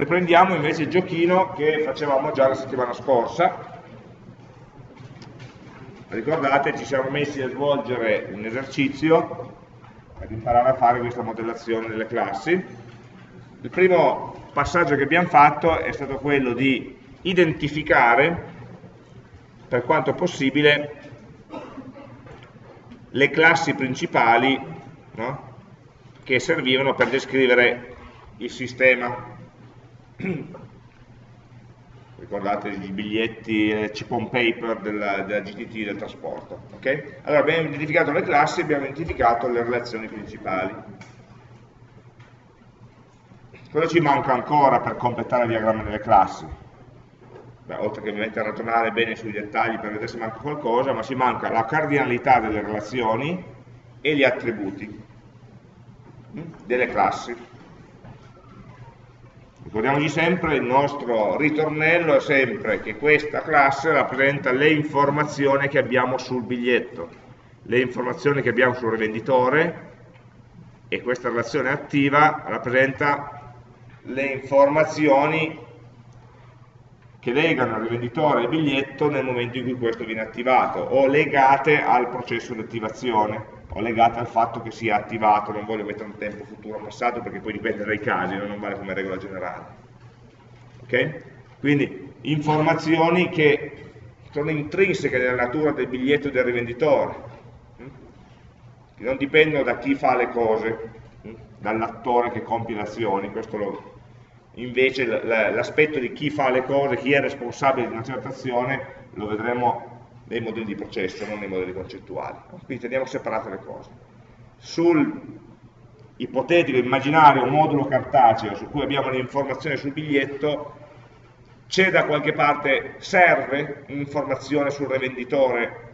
Riprendiamo invece il giochino che facevamo già la settimana scorsa. Ricordate, ci siamo messi a svolgere un esercizio per imparare a fare questa modellazione delle classi. Il primo passaggio che abbiamo fatto è stato quello di identificare, per quanto possibile, le classi principali no? che servivano per descrivere il sistema ricordate i biglietti eh, chip on paper della, della GTT del trasporto okay? allora abbiamo identificato le classi abbiamo identificato le relazioni principali cosa ci manca ancora per completare il diagramma delle classi? Beh, oltre che ovviamente ragionare bene sui dettagli per vedere se manca qualcosa ma ci manca la cardinalità delle relazioni e gli attributi hm, delle classi Ricordiamoci sempre, il nostro ritornello è sempre che questa classe rappresenta le informazioni che abbiamo sul biglietto, le informazioni che abbiamo sul rivenditore e questa relazione attiva rappresenta le informazioni che legano il rivenditore al biglietto nel momento in cui questo viene attivato o legate al processo di attivazione o legate al fatto che sia attivato, non voglio mettere un tempo futuro passato perché poi dipende dai casi, non vale come regola generale. Ok? Quindi informazioni che sono intrinseche nella natura del biglietto del rivenditore, hm? che non dipendono da chi fa le cose, hm? dall'attore che compie le azioni, questo lo, invece l'aspetto di chi fa le cose, chi è responsabile di una certa azione, lo vedremo nei modelli di processo, non nei modelli concettuali. Quindi teniamo separate le cose. Sul ipotetico, immaginario modulo cartaceo su cui abbiamo le informazioni sul biglietto, c'è da qualche parte, serve un'informazione sul rivenditore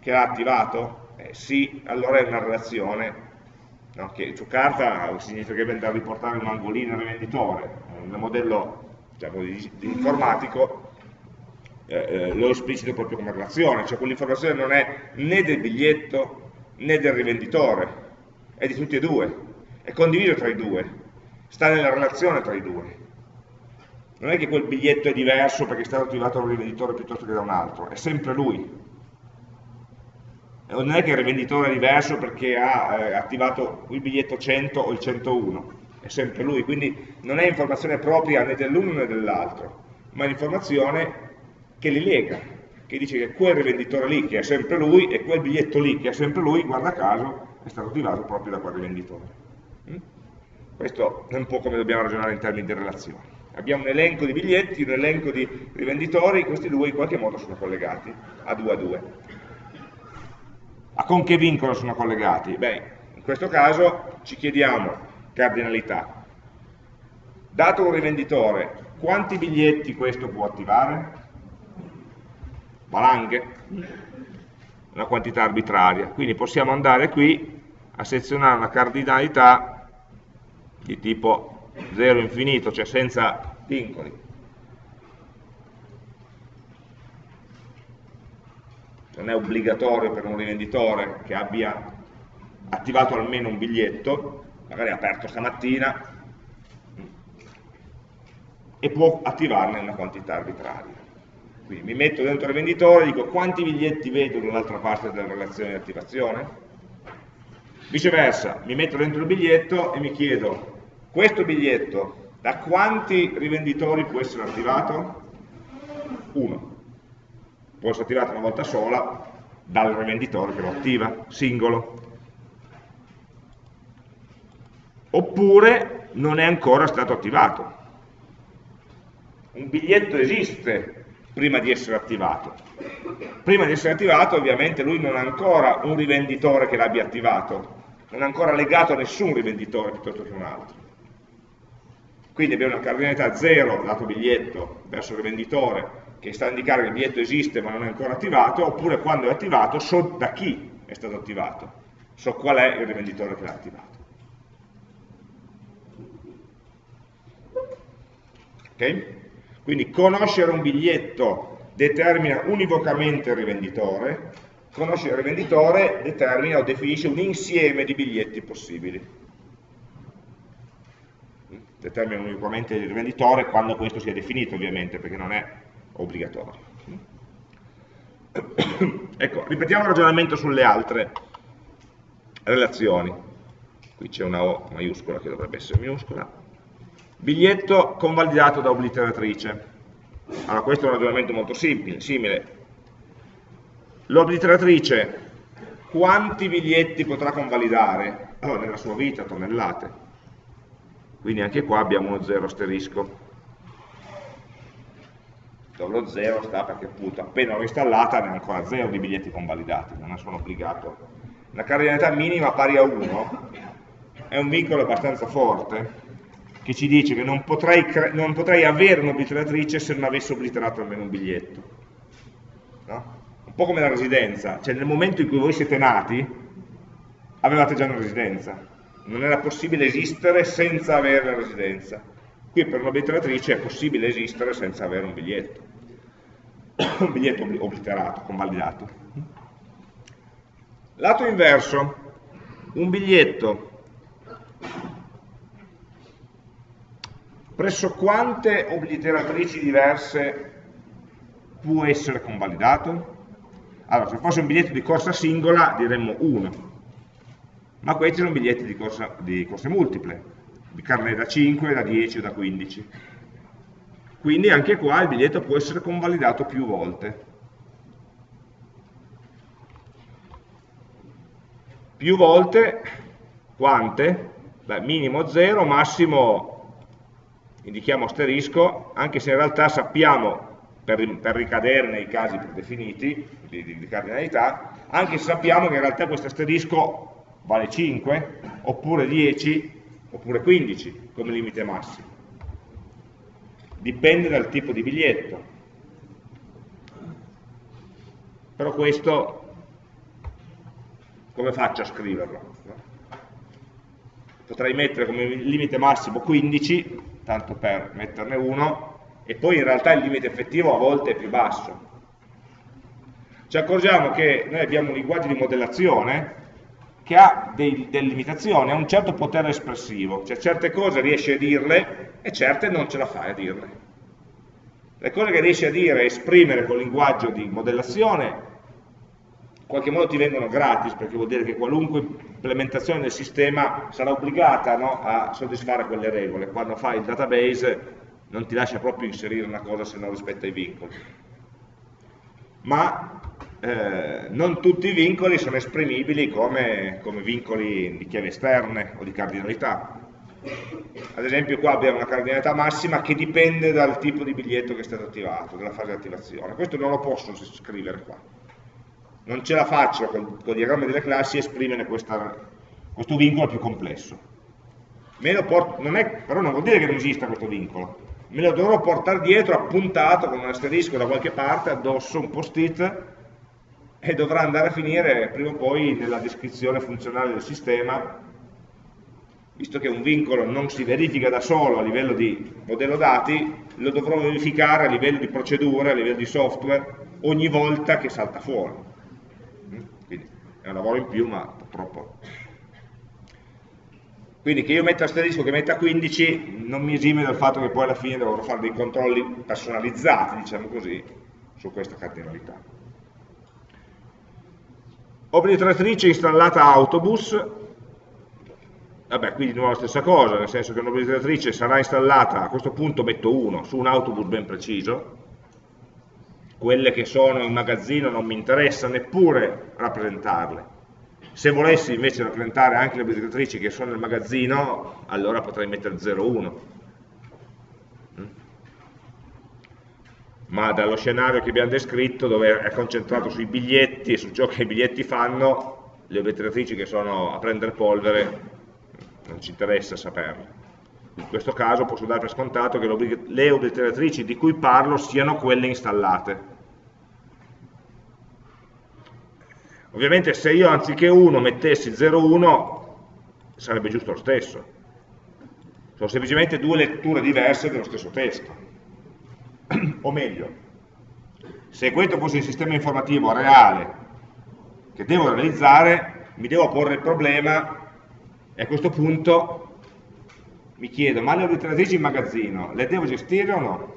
che l'ha attivato? Eh, sì, allora è una relazione no, che su carta significherebbe andare a riportare un angolino al rivenditore, nel modello diciamo, di, di informatico eh, eh, lo esplicito proprio come relazione, cioè quell'informazione non è né del biglietto né del rivenditore, è di tutti e due, è condiviso tra i due, sta nella relazione tra i due. Non è che quel biglietto è diverso perché è stato attivato da un rivenditore piuttosto che da un altro, è sempre lui. Non è che il rivenditore è diverso perché ha eh, attivato il biglietto 100 o il 101, è sempre lui, quindi non è informazione propria né dell'uno né dell'altro, ma è l'informazione che li lega, che dice che quel rivenditore lì che è sempre lui e quel biglietto lì che è sempre lui, guarda caso, è stato attivato proprio da quel rivenditore. Mm? Questo è un po' come dobbiamo ragionare in termini di relazioni. Abbiamo un elenco di biglietti, un elenco di rivenditori, questi due in qualche modo sono collegati a due a due. A con che vincolo sono collegati? Beh, in questo caso ci chiediamo cardinalità. Dato un rivenditore, quanti biglietti questo può attivare? valanghe, una quantità arbitraria. Quindi possiamo andare qui a selezionare una cardinalità di tipo 0 infinito, cioè senza vincoli. Non è obbligatorio per un rivenditore che abbia attivato almeno un biglietto, magari aperto stamattina, e può attivarne una quantità arbitraria. Quindi mi metto dentro il venditore e dico quanti biglietti vedo dall'altra parte della relazione di attivazione. Viceversa, mi metto dentro il biglietto e mi chiedo questo biglietto da quanti rivenditori può essere attivato? Uno. Può essere attivato una volta sola dal rivenditore che lo attiva, singolo. Oppure non è ancora stato attivato. Un biglietto esiste, prima di essere attivato. Prima di essere attivato ovviamente lui non ha ancora un rivenditore che l'abbia attivato, non è ancora legato a nessun rivenditore piuttosto che un altro. Quindi abbiamo una cardinalità 0 lato biglietto verso il rivenditore che sta a indicare che il biglietto esiste ma non è ancora attivato, oppure quando è attivato so da chi è stato attivato, so qual è il rivenditore che l'ha attivato. Ok? Quindi conoscere un biglietto determina univocamente il rivenditore, conoscere il rivenditore determina o definisce un insieme di biglietti possibili. determinano unicamente il rivenditore quando questo sia definito ovviamente, perché non è obbligatorio. ecco, ripetiamo il ragionamento sulle altre relazioni. Qui c'è una O maiuscola che dovrebbe essere minuscola. Biglietto convalidato da obliteratrice. Allora, questo è un ragionamento molto simile. L'obliteratrice quanti biglietti potrà convalidare? Oh, nella sua vita, tonnellate. Quindi anche qua abbiamo uno zero asterisco. Dove lo zero sta perché appunto appena l'ho installata ne ho ancora zero di biglietti convalidati, non ne sono obbligato. La cardinalità minima pari a 1 è un vincolo abbastanza forte che ci dice che non potrei, non potrei avere un'obliteratrice se non avessi obliterato almeno un biglietto. No? un po' come la residenza, cioè nel momento in cui voi siete nati avevate già una residenza, non era possibile esistere senza avere la residenza. Qui per un'obliteratrice è possibile esistere senza avere un biglietto, un biglietto obliterato, convalidato. Lato inverso, un biglietto presso quante obliteratrici diverse può essere convalidato? Allora, se fosse un biglietto di corsa singola diremmo 1, ma questi sono biglietti di, corsa, di corse multiple, di carne da 5, da 10 o da 15. Quindi anche qua il biglietto può essere convalidato più volte. Più volte, quante? Beh, minimo 0, massimo indichiamo asterisco, anche se in realtà sappiamo per, per ricadere nei casi predefiniti di, di, di, cardinalità, anche se sappiamo che in realtà questo asterisco vale 5, oppure 10, oppure 15 come limite massimo. Dipende dal tipo di biglietto. Però questo come faccio a scriverlo? Potrei mettere come limite massimo 15, tanto per metterne uno, e poi in realtà il limite effettivo a volte è più basso. Ci accorgiamo che noi abbiamo un linguaggio di modellazione che ha dei, delle limitazioni, ha un certo potere espressivo, cioè certe cose riesce a dirle e certe non ce la fai a dirle. Le cose che riesci a dire e esprimere col linguaggio di modellazione qualche modo ti vengono gratis, perché vuol dire che qualunque implementazione del sistema sarà obbligata no, a soddisfare quelle regole. Quando fai il database non ti lascia proprio inserire una cosa se non rispetta i vincoli. Ma eh, non tutti i vincoli sono esprimibili come, come vincoli di chiave esterne o di cardinalità. Ad esempio qua abbiamo una cardinalità massima che dipende dal tipo di biglietto che è stato attivato, dalla fase di attivazione. Questo non lo posso scrivere qua. Non ce la faccio con, il diagramma delle classi esprimere questa, questo vincolo più complesso. Porto, non è, però non vuol dire che non esista questo vincolo me lo dovrò portare dietro appuntato con un asterisco da qualche parte addosso, un post-it e dovrà andare a finire prima o poi nella descrizione funzionale del sistema visto che un vincolo non si verifica da solo a livello di modello dati lo dovrò verificare a livello di procedure, a livello di software ogni volta che salta fuori è un lavoro in più ma purtroppo. Quindi che io metta asterisco, che metta 15, non mi esime dal fatto che poi alla fine dovrò fare dei controlli personalizzati, diciamo così, su questa cardinalità. Obliteratrice installata autobus, vabbè, qui di nuovo la stessa cosa, nel senso che un'obliteratrice sarà installata, a questo punto metto 1, su un autobus ben preciso, quelle che sono in magazzino non mi interessa neppure rappresentarle, se volessi invece rappresentare anche le obbligatorie che sono nel magazzino, allora potrei mettere 0,1. Mm? Ma dallo scenario che abbiamo descritto, dove è concentrato sui biglietti e su ciò che i biglietti fanno, le obliteratrici che sono a prendere polvere, non ci interessa saperle. In questo caso posso dare per scontato che le obliteratrici di cui parlo siano quelle installate Ovviamente se io anziché 1 mettessi 0,1 sarebbe giusto lo stesso. Sono semplicemente due letture diverse dello stesso testo. o meglio, se questo fosse il sistema informativo reale che devo realizzare, mi devo porre il problema e a questo punto mi chiedo, ma le obliteratrici in magazzino, le devo gestire o no?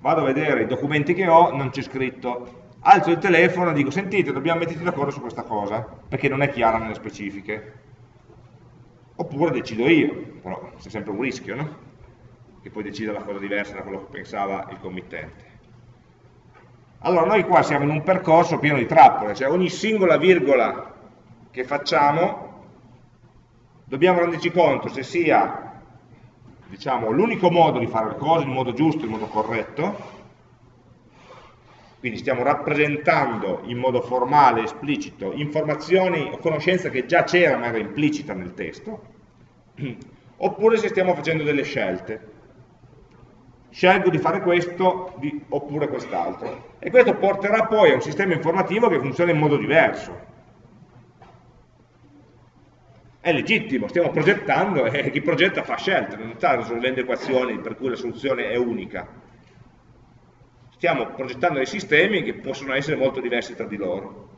Vado a vedere i documenti che ho, non c'è scritto. Alzo il telefono e dico, sentite, dobbiamo metterci d'accordo su questa cosa, perché non è chiara nelle specifiche. Oppure decido io, però c'è sempre un rischio, no? Che poi decida la cosa diversa da quello che pensava il committente. Allora, noi qua siamo in un percorso pieno di trappole, cioè ogni singola virgola che facciamo dobbiamo renderci conto se sia diciamo, l'unico modo di fare le cose in modo giusto, in modo corretto, quindi stiamo rappresentando in modo formale, esplicito, informazioni o conoscenza che già c'era ma era implicita nel testo, oppure se stiamo facendo delle scelte. Scelgo di fare questo di, oppure quest'altro. E questo porterà poi a un sistema informativo che funziona in modo diverso è legittimo, stiamo progettando e chi progetta fa scelte, non sta risolvendo equazioni per cui la soluzione è unica. Stiamo progettando dei sistemi che possono essere molto diversi tra di loro.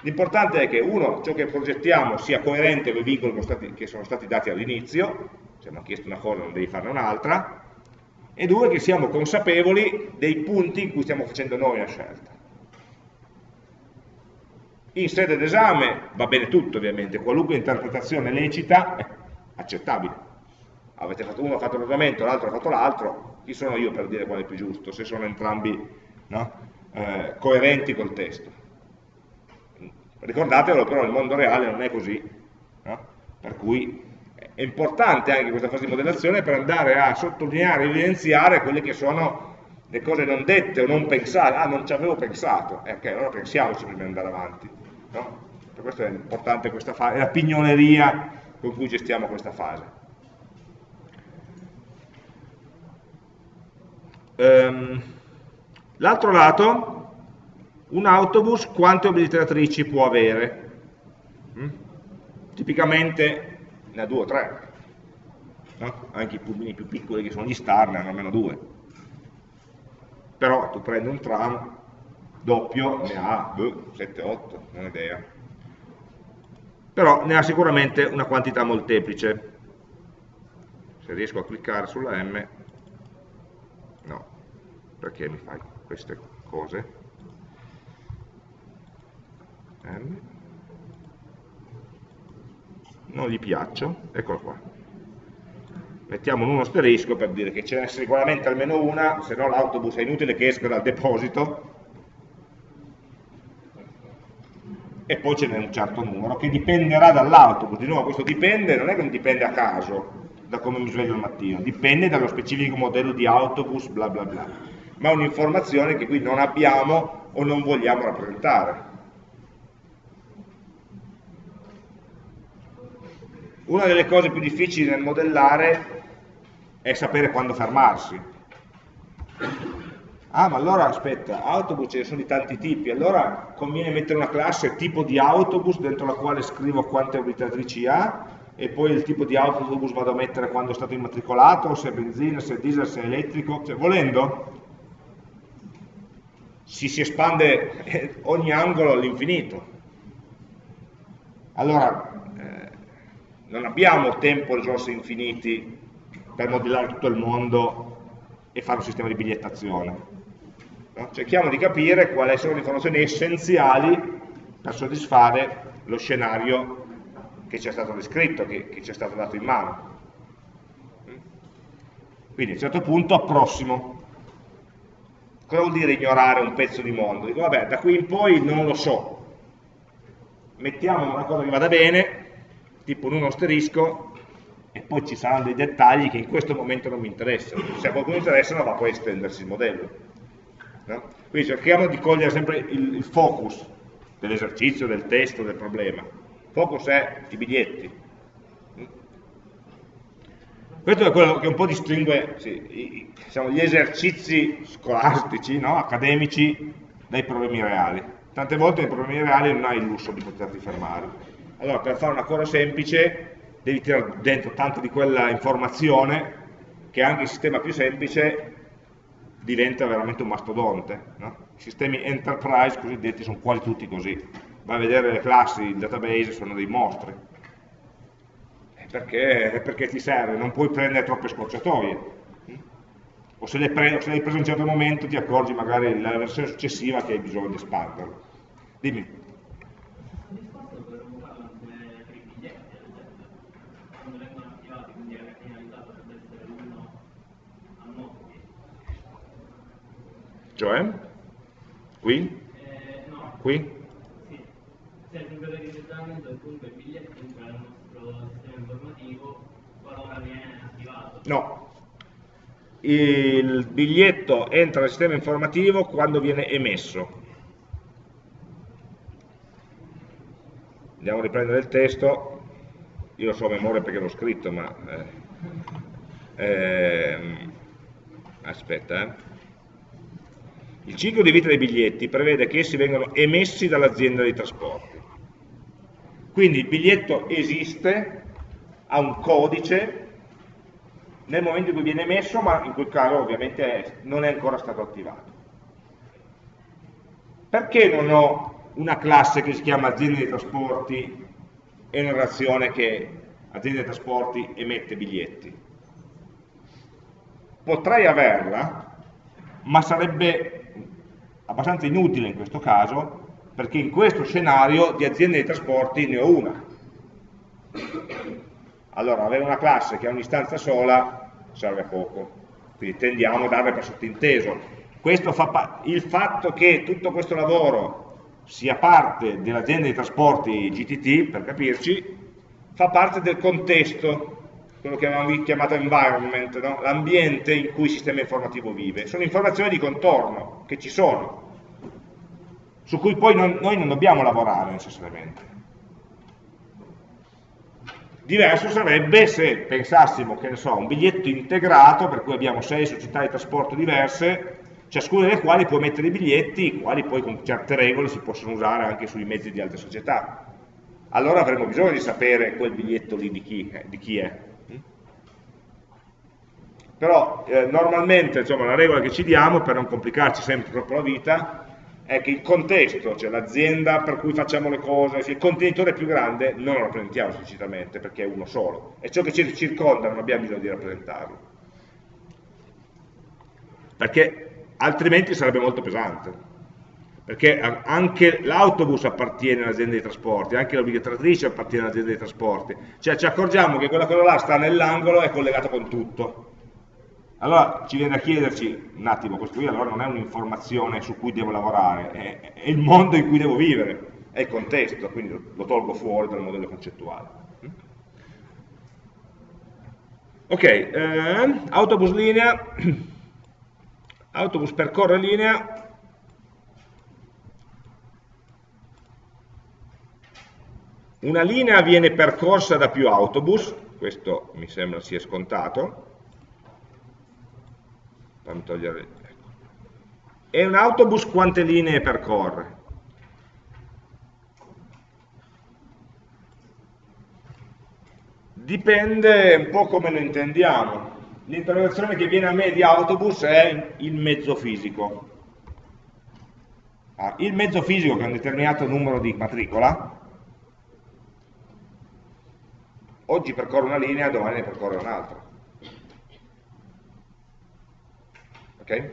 L'importante è che uno, ciò che progettiamo sia coerente con i vincoli che sono stati dati all'inizio, se mi ha chiesto una cosa non devi farne un'altra, e due, che siamo consapevoli dei punti in cui stiamo facendo noi la scelta. In sede d'esame va bene tutto ovviamente, qualunque interpretazione lecita è accettabile. Avete fatto uno ha fatto l'ordinamento, l'altro ha fatto l'altro, chi sono io per dire qual è più giusto, se sono entrambi no, eh, coerenti col testo. Ricordatevelo però nel mondo reale non è così, no? per cui è importante anche questa fase di modellazione per andare a sottolineare, evidenziare quelle che sono le cose non dette o non pensate, ah non ci avevo pensato, eh, ok, allora pensiamoci prima di andare avanti. No? Per questo è importante questa fase, è la pignoleria con cui gestiamo questa fase. Um, L'altro lato, un autobus quante obliteratrici può avere? Mm? Tipicamente ne ha due o tre, no? anche i pulmini più piccoli che sono gli star ne hanno almeno due. Però tu prendi un tram doppio ne ha 7-8, non ho idea. Però ne ha sicuramente una quantità molteplice. Se riesco a cliccare sulla M, perché mi fai queste cose? M. Non gli piaccio, eccolo qua. Mettiamo un 1 asterisco per dire che ce n'è sicuramente almeno una, se no l'autobus è inutile che esca dal deposito e poi ce n'è un certo numero che dipenderà dall'autobus, di nuovo questo dipende, non è che non dipende a caso da come mi sveglio al mattino, dipende dallo specifico modello di autobus bla bla bla, ma un'informazione che qui non abbiamo o non vogliamo rappresentare. Una delle cose più difficili nel modellare è sapere quando fermarsi. Ah ma allora aspetta, autobus ce ne sono di tanti tipi, allora conviene mettere una classe tipo di autobus dentro la quale scrivo quante orbitatrici ha e poi il tipo di autobus vado a mettere quando è stato immatricolato, se è benzina, se è diesel, se è elettrico, cioè volendo si, si espande ogni angolo all'infinito. Allora, eh, non abbiamo tempo e risorse infiniti per modellare tutto il mondo e fare un sistema di bigliettazione No? Cerchiamo di capire quali sono le informazioni essenziali per soddisfare lo scenario che ci è stato descritto, che, che ci è stato dato in mano. Quindi a un certo punto approssimo. Cosa vuol dire ignorare un pezzo di mondo? Dico, vabbè, da qui in poi non lo so. Mettiamo una cosa che vada bene, tipo un asterisco, e poi ci saranno dei dettagli che in questo momento non mi interessano. Se a qualcuno interessano va poi a estendersi il modello. No? Quindi cerchiamo di cogliere sempre il, il focus dell'esercizio, del testo, del problema. Focus è i biglietti. Questo è quello che un po' distingue sì, i, diciamo, gli esercizi scolastici, no? accademici, dai problemi reali. Tante volte nei problemi reali non hai il lusso di poterti fermare. Allora, per fare una cosa semplice, devi tirare dentro tanta di quella informazione che anche il sistema più semplice diventa veramente un mastodonte. No? I sistemi enterprise cosiddetti sono quasi tutti così. Vai a vedere le classi, il database sono dei mostri. Perché, perché ti serve, non puoi prendere troppe scorciatoie. O se, pre, se l'hai preso in un certo momento ti accorgi magari nella versione successiva che hai bisogno di espanderlo. Dimmi. Cioè? Qui? Qui? No. Il biglietto entra nel sistema informativo quando viene emesso. Andiamo a riprendere il testo. Io lo so a memoria perché l'ho scritto, ma... Eh, eh, aspetta, eh. Il ciclo di vita dei biglietti prevede che essi vengano emessi dall'azienda dei trasporti. Quindi il biglietto esiste, ha un codice nel momento in cui viene emesso, ma in quel caso ovviamente non è ancora stato attivato. Perché non ho una classe che si chiama azienda dei trasporti e una relazione che azienda dei trasporti emette biglietti? Potrei averla, ma sarebbe abbastanza inutile in questo caso, perché in questo scenario di aziende di trasporti ne ho una. Allora, avere una classe che ha un'istanza sola serve a poco, quindi tendiamo a darle per sottinteso. Fa il fatto che tutto questo lavoro sia parte dell'azienda di trasporti GTT, per capirci, fa parte del contesto, quello che avevamo chiamato environment, no? l'ambiente in cui il sistema informativo vive. Sono informazioni di contorno che ci sono, su cui poi non, noi non dobbiamo lavorare necessariamente. Diverso sarebbe se pensassimo, che ne so, un biglietto integrato, per cui abbiamo sei società di trasporto diverse, ciascuna delle quali può mettere i biglietti, i quali poi con certe regole si possono usare anche sui mezzi di altre società. Allora avremo bisogno di sapere quel biglietto lì di chi, eh, di chi è. Però eh, normalmente insomma, la regola che ci diamo, per non complicarci sempre troppo la vita, è che il contesto, cioè l'azienda per cui facciamo le cose, il contenitore più grande non lo rappresentiamo esplicitamente perché è uno solo, e ciò che ci circonda non abbiamo bisogno di rappresentarlo. Perché altrimenti sarebbe molto pesante. Perché anche l'autobus appartiene all'azienda dei trasporti, anche l'obbligatrice appartiene all'azienda dei trasporti. Cioè ci accorgiamo che quella cosa là sta nell'angolo e è collegata con tutto allora ci viene da chiederci, un attimo, questo qui allora non è un'informazione su cui devo lavorare, è, è, il mondo in cui devo vivere, è il contesto, quindi lo tolgo fuori dal modello concettuale. Ok, eh, autobus linea, autobus percorre linea, una linea viene percorsa da più autobus, questo mi sembra sia scontato, fammi togliere ecco. e un autobus quante linee percorre? dipende un po' come lo intendiamo l'interrogazione che viene a me di autobus è il mezzo fisico ah, il mezzo fisico che è un determinato numero di matricola oggi percorre una linea, domani ne percorre un'altra Okay?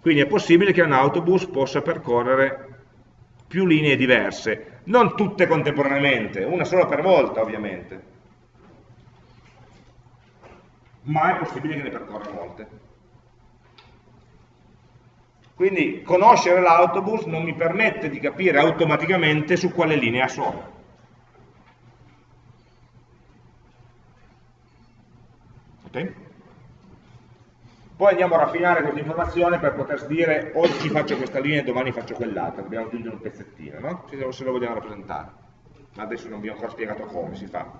Quindi è possibile che un autobus possa percorrere più linee diverse, non tutte contemporaneamente, una sola per volta ovviamente, ma è possibile che ne percorra molte. Quindi conoscere l'autobus non mi permette di capire automaticamente su quale linea sono. Okay? Poi andiamo a raffinare questa informazione per poter dire oggi faccio questa linea e domani faccio quell'altra, dobbiamo aggiungere un pezzettino, no? se lo vogliamo rappresentare. Ma adesso non vi ho ancora spiegato come si fa.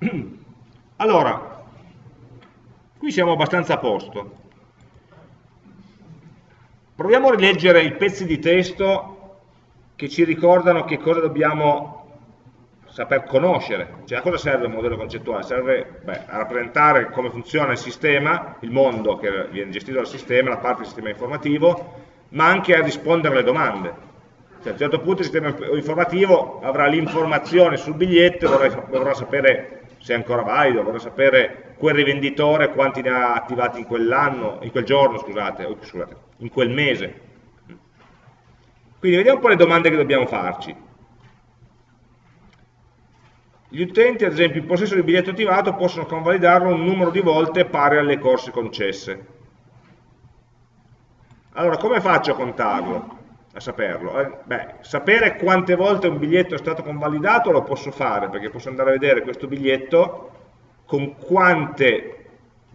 Allora, qui siamo abbastanza a posto. Proviamo a rileggere i pezzi di testo che ci ricordano che cosa dobbiamo saper conoscere. Cioè a cosa serve il modello concettuale? Serve beh, a rappresentare come funziona il sistema, il mondo che viene gestito dal sistema, la parte del sistema informativo, ma anche a rispondere alle domande. Cioè, a un certo punto il sistema informativo avrà l'informazione sul biglietto e vorrà, sapere se è ancora valido, vorrà sapere quel rivenditore quanti ne ha attivati in quell'anno, in quel giorno, scusate, scusate, in quel mese. Quindi vediamo un po' le domande che dobbiamo farci. Gli utenti, ad esempio, in possesso di biglietto attivato possono convalidarlo un numero di volte pari alle corse concesse. Allora, come faccio a contarlo? A saperlo? Eh, beh, sapere quante volte un biglietto è stato convalidato lo posso fare, perché posso andare a vedere questo biglietto con quante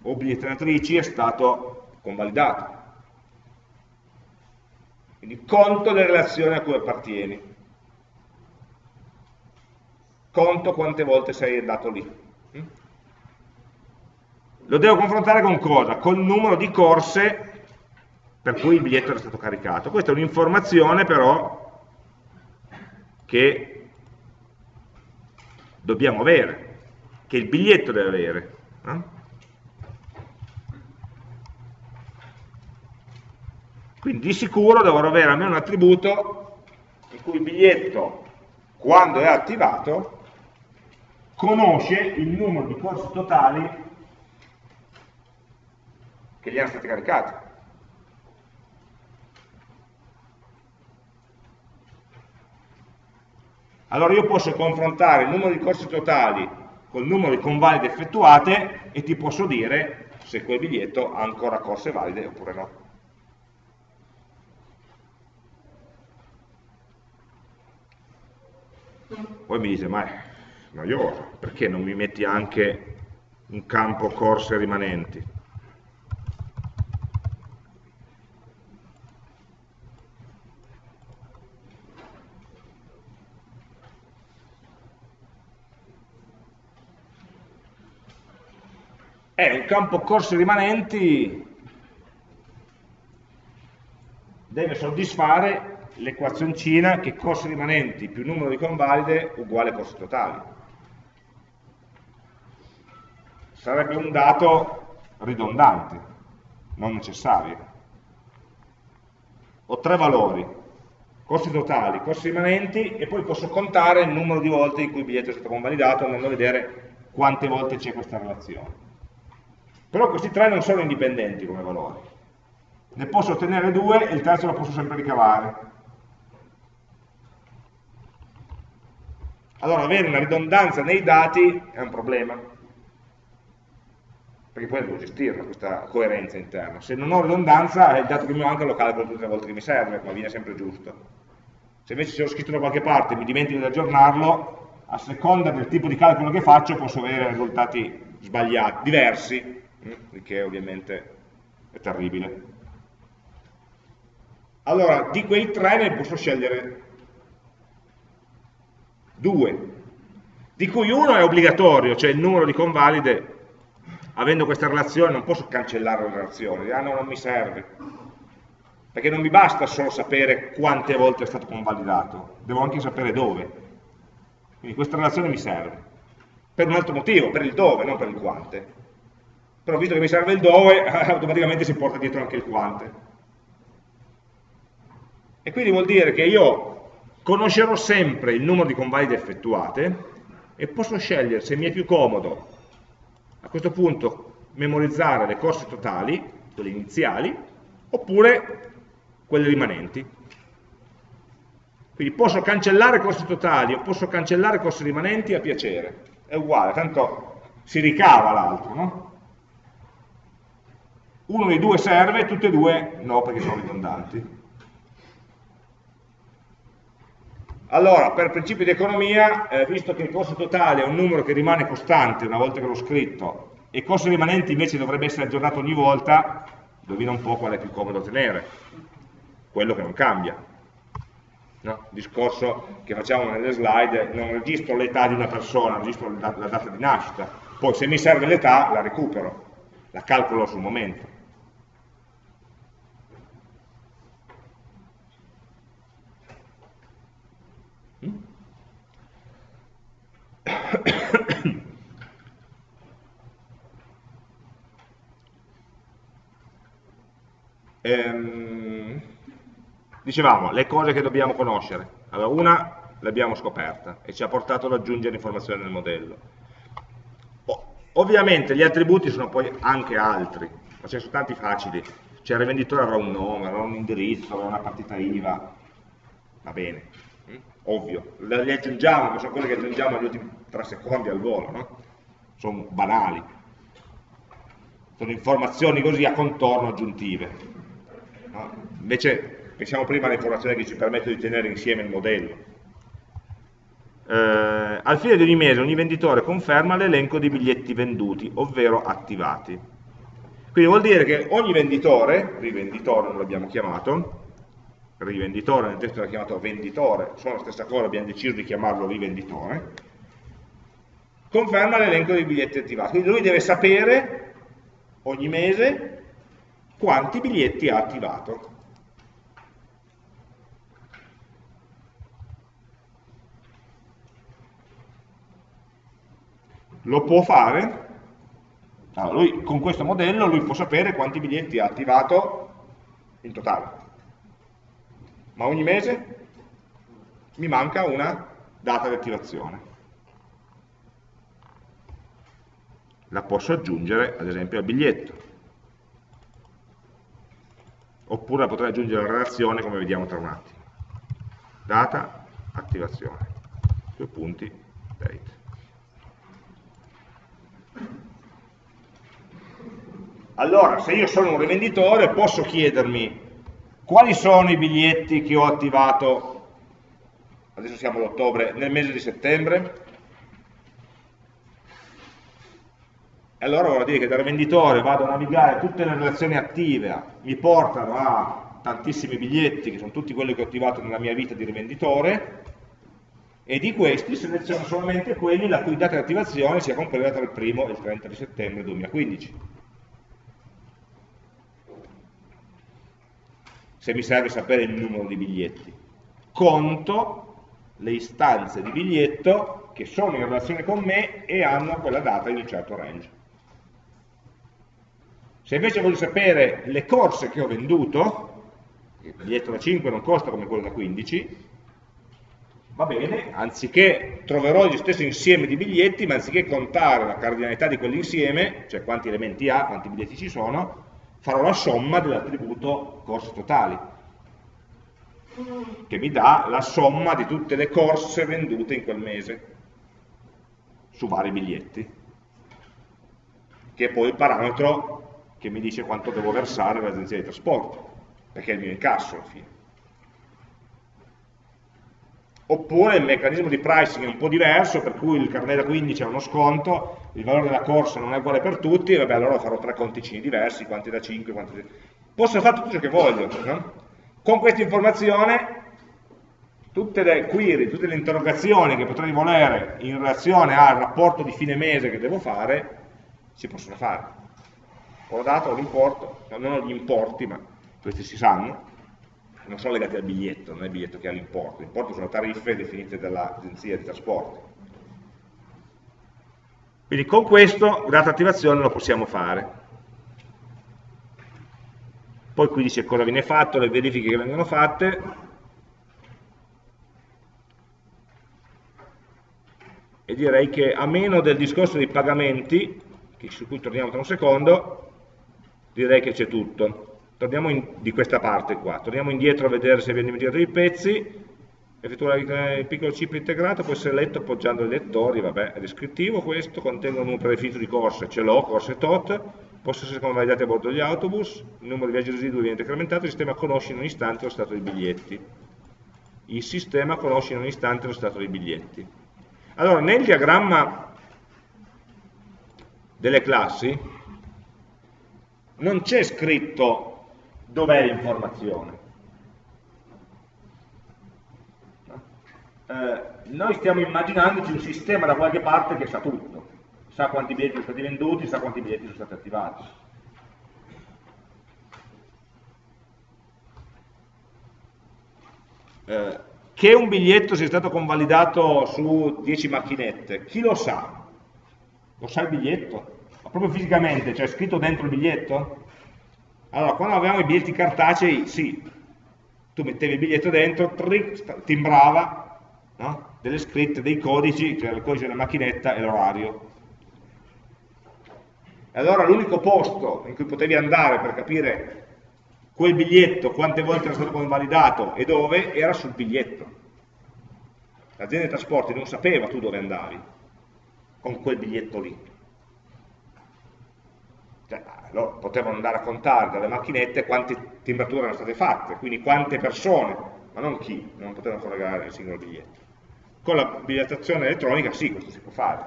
obiettratrici è stato convalidato. Quindi conto le relazioni a cui appartieni conto quante volte sei andato lì. Mm? Lo devo confrontare con cosa? Con il numero di corse per cui il biglietto era stato caricato. Questa è un'informazione però che dobbiamo avere, che il biglietto deve avere. No? Quindi di sicuro dovrò avere almeno un attributo in cui il biglietto, quando è attivato, conosce il numero di corsi totali che gli erano stati caricati. Allora io posso confrontare il numero di corsi totali col numero di convalide effettuate e ti posso dire se quel biglietto ha ancora corse valide oppure no. Poi mi dite, ma noioso, perché non mi metti anche un campo corse rimanenti? Eh, un campo corse rimanenti deve soddisfare l'equazioncina che corsi rimanenti più numero di convalide uguale corsi totali. sarebbe un dato ridondante, non necessario. Ho tre valori, costi totali, costi rimanenti e poi posso contare il numero di volte in cui il biglietto è stato convalidato andando a vedere quante volte c'è questa relazione. Però questi tre non sono indipendenti come valori. Ne posso ottenere due e il terzo lo posso sempre ricavare. Allora avere una ridondanza nei dati è un problema perché poi devo gestirla questa coerenza interna. Se non ho ridondanza, il dato che mi manca lo calcolo tutte le volte che mi serve, ma viene sempre giusto. Se invece ce l'ho scritto da qualche parte e mi dimentico di aggiornarlo, a seconda del tipo di calcolo che faccio posso avere risultati sbagliati, diversi, mm, il che ovviamente è terribile. Allora, di quei tre ne posso scegliere due, di cui uno è obbligatorio, cioè il numero di convalide avendo questa relazione non posso cancellare la relazione, ah no, non mi serve, perché non mi basta solo sapere quante volte è stato convalidato, devo anche sapere dove. Quindi questa relazione mi serve, per un altro motivo, per il dove, non per il quante. Però visto che mi serve il dove, automaticamente si porta dietro anche il quante. E quindi vuol dire che io conoscerò sempre il numero di convalide effettuate e posso scegliere se mi è più comodo a questo punto memorizzare le corse totali, quelle iniziali, oppure quelle rimanenti. Quindi posso cancellare corsi totali o posso cancellare corsi rimanenti a piacere, è uguale, tanto si ricava l'altro, no? Uno dei due serve, tutti e due no perché sono ridondanti. Allora, per principi di economia, eh, visto che il costo totale è un numero che rimane costante una volta che l'ho scritto, e il costo rimanente invece dovrebbe essere aggiornato ogni volta, indovina un po' qual è più comodo tenere, quello che non cambia. No? Discorso che facciamo nelle slide, non registro l'età di una persona, registro la data di nascita, poi se mi serve l'età la recupero, la calcolo sul momento. Ehm, dicevamo, le cose che dobbiamo conoscere. Allora, una l'abbiamo scoperta e ci ha portato ad aggiungere informazioni nel modello. Ovviamente gli attributi sono poi anche altri, ma ce ne sono tanti facili. Cioè il rivenditore avrà un nome, avrà un indirizzo, avrà una partita IVA, va bene, ovvio. Le aggiungiamo, sono quelle che aggiungiamo negli ultimi tre secondi al volo, no? Sono banali. Sono informazioni così a contorno aggiuntive. Invece pensiamo prima alle informazioni che ci permettono di tenere insieme il modello eh, al fine di ogni mese ogni venditore conferma l'elenco di biglietti venduti, ovvero attivati. Quindi vuol dire che ogni venditore, rivenditore non l'abbiamo chiamato, rivenditore nel testo era chiamato venditore, sono la stessa cosa, abbiamo deciso di chiamarlo rivenditore, conferma l'elenco dei biglietti attivati. Quindi lui deve sapere ogni mese quanti biglietti ha attivato. lo può fare, allora, lui, con questo modello lui può sapere quanti biglietti ha attivato in totale, ma ogni mese mi manca una data di attivazione. La posso aggiungere ad esempio al biglietto, oppure la potrei aggiungere alla relazione come vediamo tra un attimo. Data, attivazione, due punti, date. Allora, se io sono un rivenditore, posso chiedermi quali sono i biglietti che ho attivato, adesso siamo all'ottobre, nel mese di settembre? Allora vuol dire che da rivenditore vado a navigare tutte le relazioni attive, mi portano a tantissimi biglietti, che sono tutti quelli che ho attivato nella mia vita di rivenditore, e di questi seleziono solamente quelli la cui data di attivazione sia compresa tra il 1 e il 30 di settembre 2015. se mi serve sapere il numero di biglietti. Conto le istanze di biglietto che sono in relazione con me e hanno quella data in un certo range. Se invece voglio sapere le corse che ho venduto, il biglietto da 5 non costa come quello da 15, va bene, anziché troverò gli stessi insieme di biglietti, ma anziché contare la cardinalità di quell'insieme, cioè quanti elementi ha, quanti biglietti ci sono, farò la somma dell'attributo corse totali, che mi dà la somma di tutte le corse vendute in quel mese, su vari biglietti, che è poi il parametro che mi dice quanto devo versare all'agenzia di trasporto, perché è il mio incasso alla fine oppure il meccanismo di pricing è un po' diverso, per cui il carnet da 15 ha uno sconto, il valore della corsa non è uguale per tutti, vabbè allora farò tre conticini diversi, quanti da 5, quanti da... Posso fare tutto ciò che voglio, no? Con questa informazione tutte le query, tutte le interrogazioni che potrei volere in relazione al rapporto di fine mese che devo fare, si possono fare. Ho ho l'importo, non ho gli importi, ma questi si sanno, non sono legati al biglietto, non è il biglietto che ha l'importo, l'importo sono tariffe definite dall'agenzia di trasporti. Quindi con questo data attivazione lo possiamo fare. Poi qui dice cosa viene fatto, le verifiche che vengono fatte, e direi che a meno del discorso dei pagamenti, su cui torniamo tra un secondo, direi che c'è tutto torniamo in, di questa parte qua, torniamo indietro a vedere se abbiamo dimenticato i pezzi, effettuare il piccolo chip integrato può essere letto appoggiando i lettori, vabbè, è descrittivo questo, contiene un predefinito di corse, ce l'ho, corse tot, possono essere convalidati a bordo degli autobus, il numero di viaggi residui viene decrementato, il sistema conosce in un istante lo stato dei biglietti. Il sistema conosce in un istante lo stato dei biglietti. Allora, nel diagramma delle classi non c'è scritto dov'è l'informazione. Eh, noi stiamo immaginandoci un sistema da qualche parte che sa tutto, sa quanti biglietti sono stati venduti, sa quanti biglietti sono stati attivati. Eh, che un biglietto sia stato convalidato su 10 macchinette, chi lo sa? Lo sa il biglietto? Ma proprio fisicamente, cioè scritto dentro il biglietto? Allora, quando abbiamo i biglietti cartacei, sì, tu mettevi il biglietto dentro, timbrava no? delle scritte, dei codici, era il codice della macchinetta e l'orario. E allora l'unico posto in cui potevi andare per capire quel biglietto, quante volte era stato convalidato e dove, era sul biglietto. L'azienda dei trasporti non sapeva tu dove andavi con quel biglietto lì. Cioè, loro potevano andare a contare dalle macchinette quante timbrature erano state fatte, quindi quante persone, ma non chi, non potevano collegare il singolo biglietto. Con la bigliettazione elettronica sì, questo si può fare.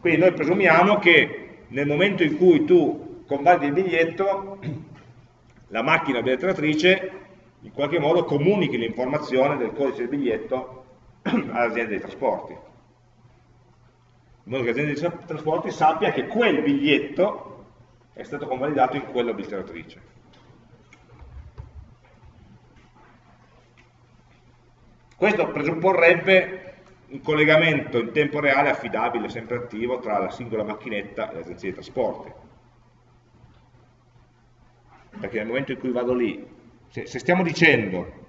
Quindi noi presumiamo che nel momento in cui tu convalidi il biglietto, la macchina bigliettatrice in qualche modo comunichi l'informazione del codice del biglietto all'azienda dei trasporti. In modo che l'azienda dei trasporti sappia che quel biglietto è stato convalidato in quella bigliettatrice. Questo presupporrebbe un collegamento in tempo reale affidabile, sempre attivo, tra la singola macchinetta e l'agenzia di trasporti perché nel momento in cui vado lì, se, se stiamo dicendo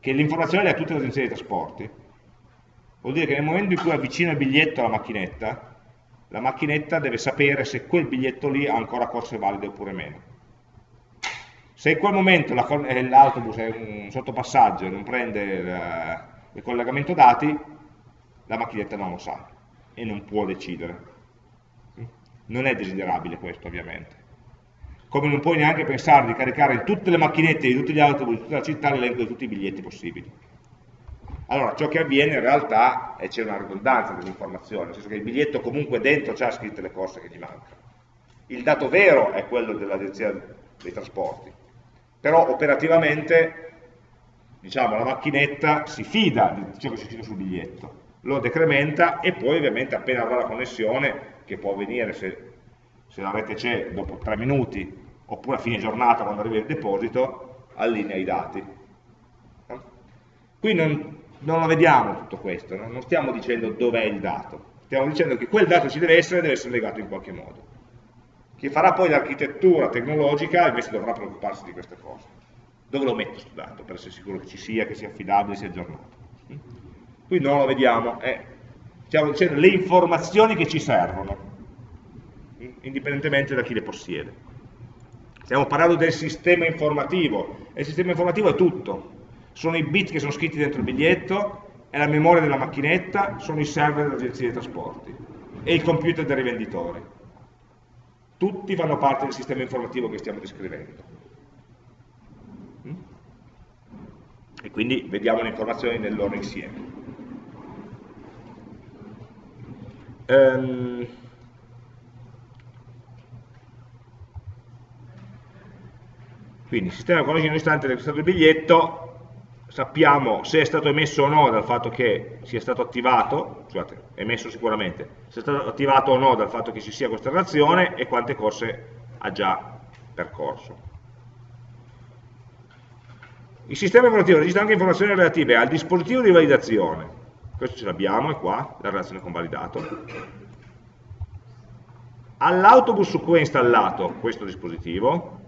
che l'informazione è a tutte le agenzie di trasporti, vuol dire che nel momento in cui avvicino il biglietto alla macchinetta, la macchinetta deve sapere se quel biglietto lì ha ancora corse valide oppure meno. Se in quel momento eh, l'autobus è un sottopassaggio e non prende il, il collegamento dati, la macchinetta non lo sa e non può decidere. Non è desiderabile questo ovviamente come non puoi neanche pensare di caricare in tutte le macchinette di tutti gli autobus di tutta la città l'elenco di tutti i biglietti possibili. Allora, ciò che avviene in realtà è c'è una ridondanza dell'informazione, nel senso che il biglietto comunque dentro ha scritte le cose che gli mancano. Il dato vero è quello dell'agenzia dei trasporti, però operativamente diciamo, la macchinetta si fida di ciò che c'è scritto sul biglietto, lo decrementa e poi ovviamente appena avrà la connessione, che può avvenire se se la rete c'è dopo tre minuti, oppure a fine giornata quando arriva il deposito, allinea i dati. Qui non, non lo vediamo tutto questo, no? non stiamo dicendo dov'è il dato, stiamo dicendo che quel dato ci deve essere deve essere legato in qualche modo. Chi farà poi l'architettura tecnologica invece dovrà preoccuparsi di queste cose. Dove lo metto questo dato per essere sicuro che ci sia, che sia affidabile, sia aggiornato? Qui non lo vediamo, eh, stiamo dicendo le informazioni che ci servono indipendentemente da chi le possiede. Stiamo parlando del sistema informativo, e il sistema informativo è tutto. Sono i bit che sono scritti dentro il biglietto, è la memoria della macchinetta, sono i server dell'agenzia dei trasporti e il computer dei rivenditori. Tutti fanno parte del sistema informativo che stiamo descrivendo. Mm? E quindi vediamo le informazioni nel loro insieme. Um, Quindi il sistema conosce in un istante del biglietto, sappiamo se è stato emesso o no dal fatto che sia stato attivato, scusate, emesso sicuramente, se è stato attivato o no dal fatto che ci sia questa relazione e quante corse ha già percorso. Il sistema informativo registra anche informazioni relative al dispositivo di validazione, questo ce l'abbiamo, è qua, la relazione con validato, all'autobus su cui è installato questo dispositivo,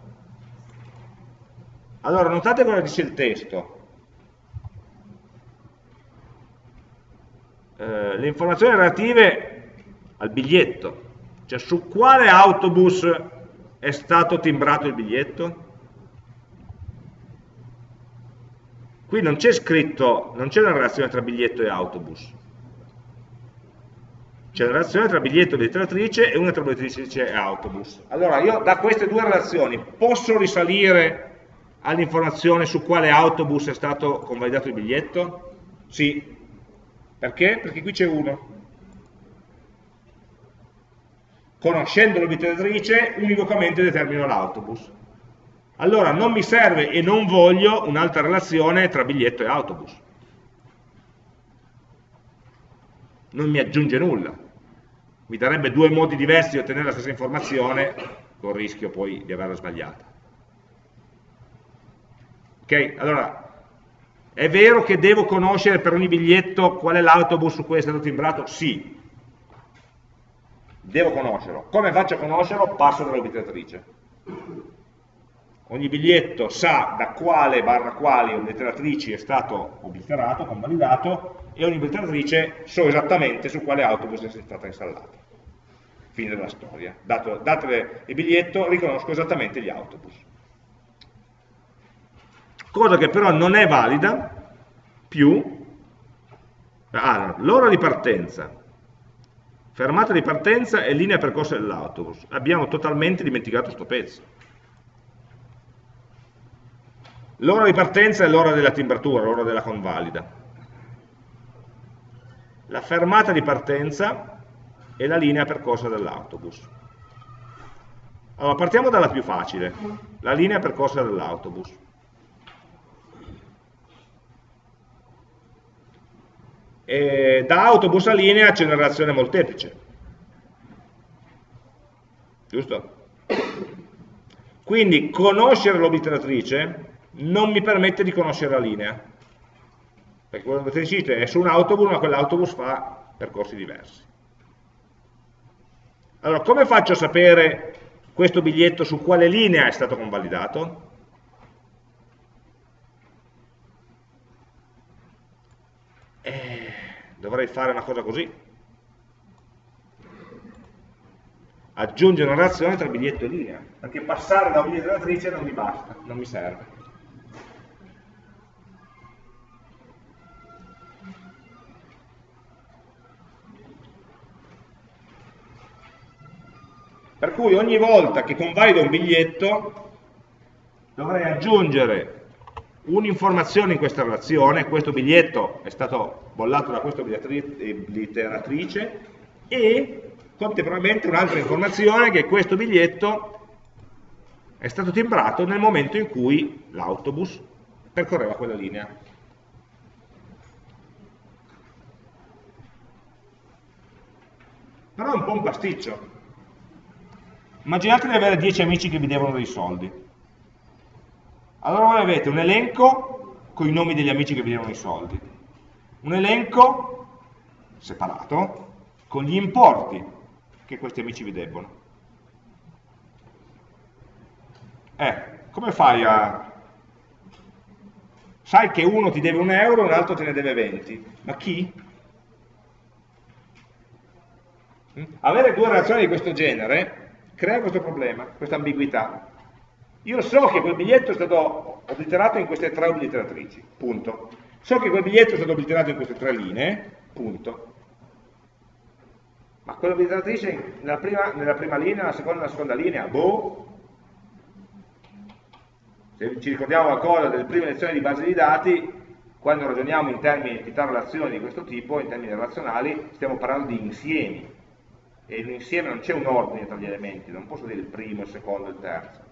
allora, notate cosa dice il testo. Eh, le informazioni relative al biglietto, cioè su quale autobus è stato timbrato il biglietto? Qui non c'è scritto, non c'è una relazione tra biglietto e autobus. C'è una relazione tra biglietto e letteratrice e una tra letteratrice e autobus. Allora, io da queste due relazioni posso risalire all'informazione su quale autobus è stato convalidato il biglietto? Sì. Perché? Perché qui c'è uno. Conoscendo l'obiettrice, univocamente determino l'autobus. Allora non mi serve e non voglio un'altra relazione tra biglietto e autobus. Non mi aggiunge nulla. Mi darebbe due modi diversi di ottenere la stessa informazione, con il rischio poi di averla sbagliata. Ok? Allora, è vero che devo conoscere per ogni biglietto qual è l'autobus su cui è stato timbrato? Sì. Devo conoscerlo. Come faccio a conoscerlo? Passo dall'obiettrice. ogni biglietto sa da quale barra quali obliteratrici è stato obliterato, convalidato, e ogni obliteratrice so esattamente su quale autobus è stata installata. Fine della storia. Dato, dato il biglietto, riconosco esattamente gli autobus. Cosa che però non è valida più ah, l'ora di partenza, fermata di partenza e linea percorsa dell'autobus. Abbiamo totalmente dimenticato questo pezzo. L'ora di partenza è l'ora della timbratura, l'ora della convalida. La fermata di partenza è la linea percorsa dell'autobus. Allora, partiamo dalla più facile, la linea percorsa dell'autobus. E da autobus a linea c'è una relazione molteplice. Giusto? Quindi conoscere l'obliteratrice non mi permette di conoscere la linea. Perché quello che dite è su un autobus, ma quell'autobus fa percorsi diversi. Allora, come faccio a sapere questo biglietto su quale linea è stato convalidato? Eh, dovrei fare una cosa così. Aggiungere una relazione tra biglietto e linea, perché passare da obliteratrice non mi basta, non mi serve. Per cui ogni volta che convalido un biglietto dovrei aggiungere un'informazione in questa relazione, questo biglietto è stato bollato da questa obliteratrice e contemporaneamente un'altra informazione che questo biglietto è stato timbrato nel momento in cui l'autobus percorreva quella linea. Però è un po' un pasticcio, Immaginate di avere 10 amici che vi devono dei soldi. Allora voi avete un elenco con i nomi degli amici che vi devono i soldi, un elenco separato con gli importi che questi amici vi debbono. Eh, come fai a... Sai che uno ti deve un euro e un altro te ne deve 20, ma chi? Avere due relazioni di questo genere crea questo problema, questa ambiguità. Io so che quel biglietto è stato obliterato in queste tre obliteratrici, punto. So che quel biglietto è stato obliterato in queste tre linee, punto. Ma quell'obliteratrice nella prima, nella prima linea, nella seconda, nella seconda linea, boh. Se ci ricordiamo qualcosa delle prime lezioni di base di dati, quando ragioniamo in termini di entità relazioni di questo tipo, in termini relazionali, stiamo parlando di insiemi e insieme non c'è un ordine tra gli elementi, non posso dire il primo, il secondo, il terzo.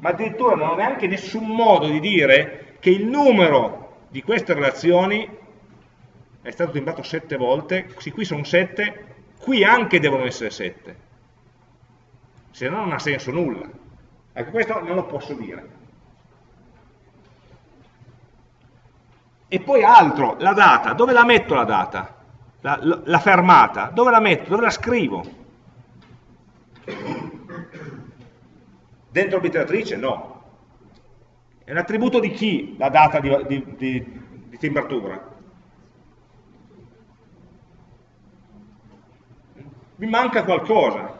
Ma addirittura non ho neanche nessun modo di dire che il numero di queste relazioni è stato timbrato sette volte, sì, qui sono sette, qui anche devono essere sette. Se no non ha senso nulla. Ecco, questo non lo posso dire. E poi altro, la data, dove la metto la data? la, la fermata, dove la metto? Dove la scrivo? Dentro obliteratrice? No. È un attributo di chi la data di, di, di, di timbratura? Mi manca qualcosa.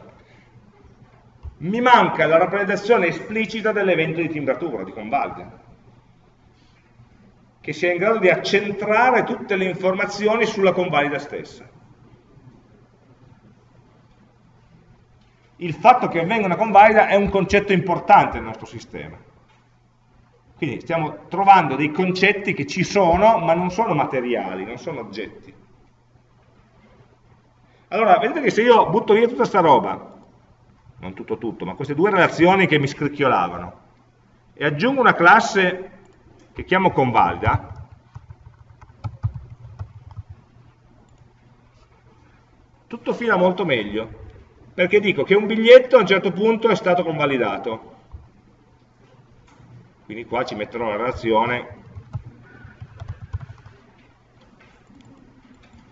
Mi manca la rappresentazione esplicita dell'evento di timbratura, di convalida che sia in grado di accentrare tutte le informazioni sulla convalida stessa. Il fatto che avvenga una convalida è un concetto importante nel nostro sistema. Quindi stiamo trovando dei concetti che ci sono, ma non sono materiali, non sono oggetti. Allora, vedete che se io butto via tutta questa roba, non tutto tutto, ma queste due relazioni che mi scricchiolavano, e aggiungo una classe che chiamo convalida, tutto fila molto meglio, perché dico che un biglietto a un certo punto è stato convalidato. Quindi qua ci metterò la relazione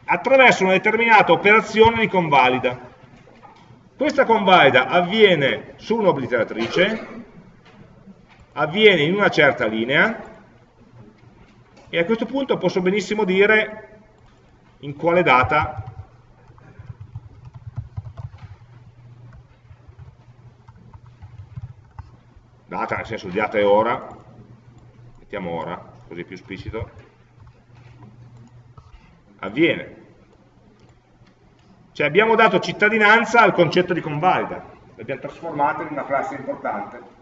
attraverso una determinata operazione di convalida. Questa convalida avviene su un'obliteratrice avviene in una certa linea e a questo punto posso benissimo dire in quale data data nel senso di data e ora. Mettiamo ora, così è più esplicito. Avviene. Cioè abbiamo dato cittadinanza al concetto di convalida. L'abbiamo trasformato in una classe importante.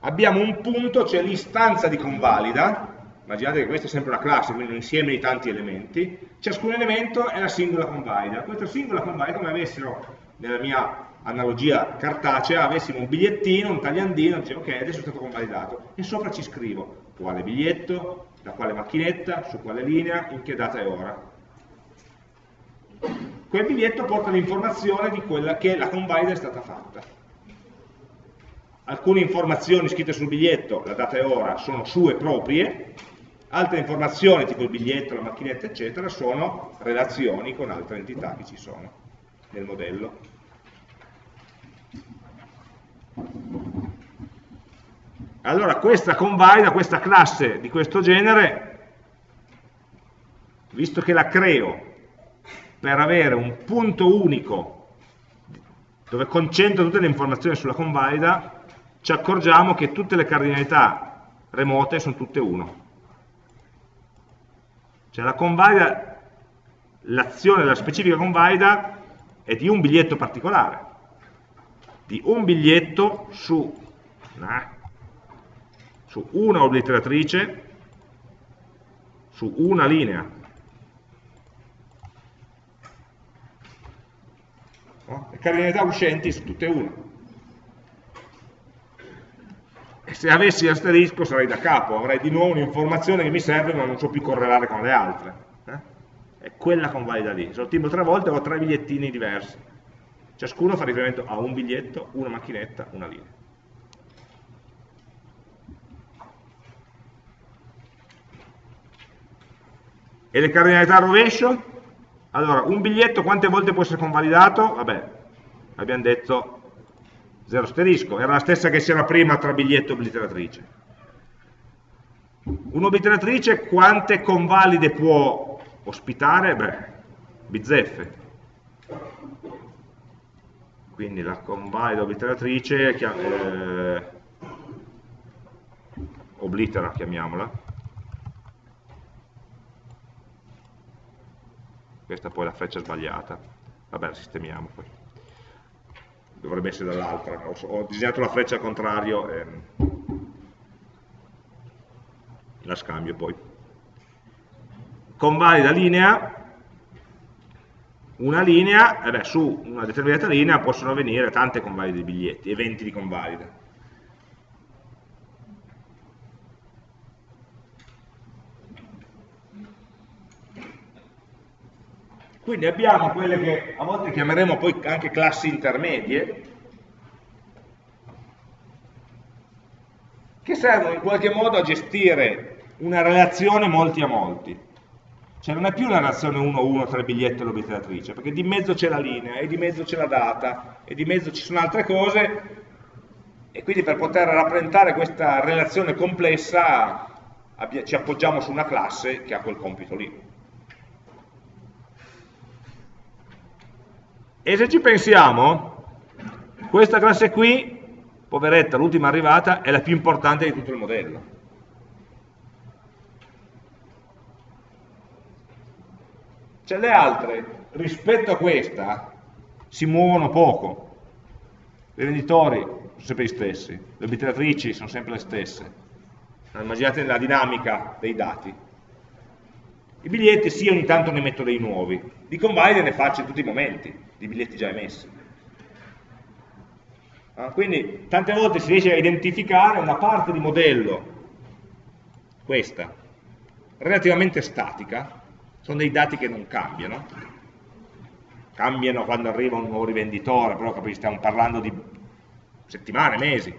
Abbiamo un punto, cioè l'istanza di convalida, immaginate che questa è sempre una classe, quindi un insieme di tanti elementi, ciascun elemento è la singola convalida. Questa singola convalida, come avessero, nella mia analogia cartacea, avessimo un bigliettino, un tagliandino, dice ok, adesso è stato convalidato, e sopra ci scrivo quale biglietto, da quale macchinetta, su quale linea, in che data e ora. Quel biglietto porta l'informazione di quella che la convalida è stata fatta alcune informazioni scritte sul biglietto, la data e ora, sono sue proprie, altre informazioni, tipo il biglietto, la macchinetta, eccetera, sono relazioni con altre entità che ci sono nel modello. Allora questa convalida, questa classe di questo genere, visto che la creo per avere un punto unico dove concentro tutte le informazioni sulla convalida, ci accorgiamo che tutte le cardinalità remote sono tutte 1. Cioè la convalida, l'azione della specifica convalida è di un biglietto particolare, di un biglietto su, nah, su una obliteratrice, su una linea. Le cardinalità uscenti sono tutte 1 se avessi l'asterisco sarei da capo, avrei di nuovo un'informazione che mi serve ma non so più correlare con le altre. Eh? È quella convalida lì. Se lo timbro tre volte ho tre bigliettini diversi. Ciascuno fa riferimento a un biglietto, una macchinetta, una linea. E le cardinalità a rovescio? Allora, un biglietto quante volte può essere convalidato? Vabbè, abbiamo detto 0 asterisco, era la stessa che c'era prima tra biglietto e obliteratrice. Un'obliteratrice quante convalide può ospitare? Beh, bizzeffe. Quindi la convalida obliteratrice, eh, oblitera chiamiamola, questa poi è la freccia sbagliata, vabbè la sistemiamo poi dovrebbe essere dall'altra, ho, ho, disegnato la freccia al contrario e la scambio poi. Convalida linea, una linea, eh beh, su una determinata linea possono venire tante convalide di biglietti, eventi di convalida. Quindi abbiamo quelle che a volte chiameremo poi anche classi intermedie, che servono in qualche modo a gestire una relazione molti a molti. Cioè non è più una relazione 1-1 tra il biglietto e l'obliteratrice, perché di mezzo c'è la linea, e di mezzo c'è la data, e di mezzo ci sono altre cose, e quindi per poter rappresentare questa relazione complessa ci appoggiamo su una classe che ha quel compito lì. E se ci pensiamo, questa classe qui, poveretta, l'ultima arrivata, è la più importante di tutto il modello. Cioè le altre, rispetto a questa, si muovono poco. I venditori sono sempre gli stessi, le obliteratrici sono sempre le stesse. Immaginate la dinamica dei dati. I biglietti sì, ogni tanto ne metto dei nuovi, di convalide ne faccio in tutti i momenti, di biglietti già emessi. Ah, quindi tante volte si riesce a identificare una parte di modello, questa, relativamente statica, sono dei dati che non cambiano, cambiano quando arriva un nuovo rivenditore, però capisci, stiamo parlando di settimane, mesi,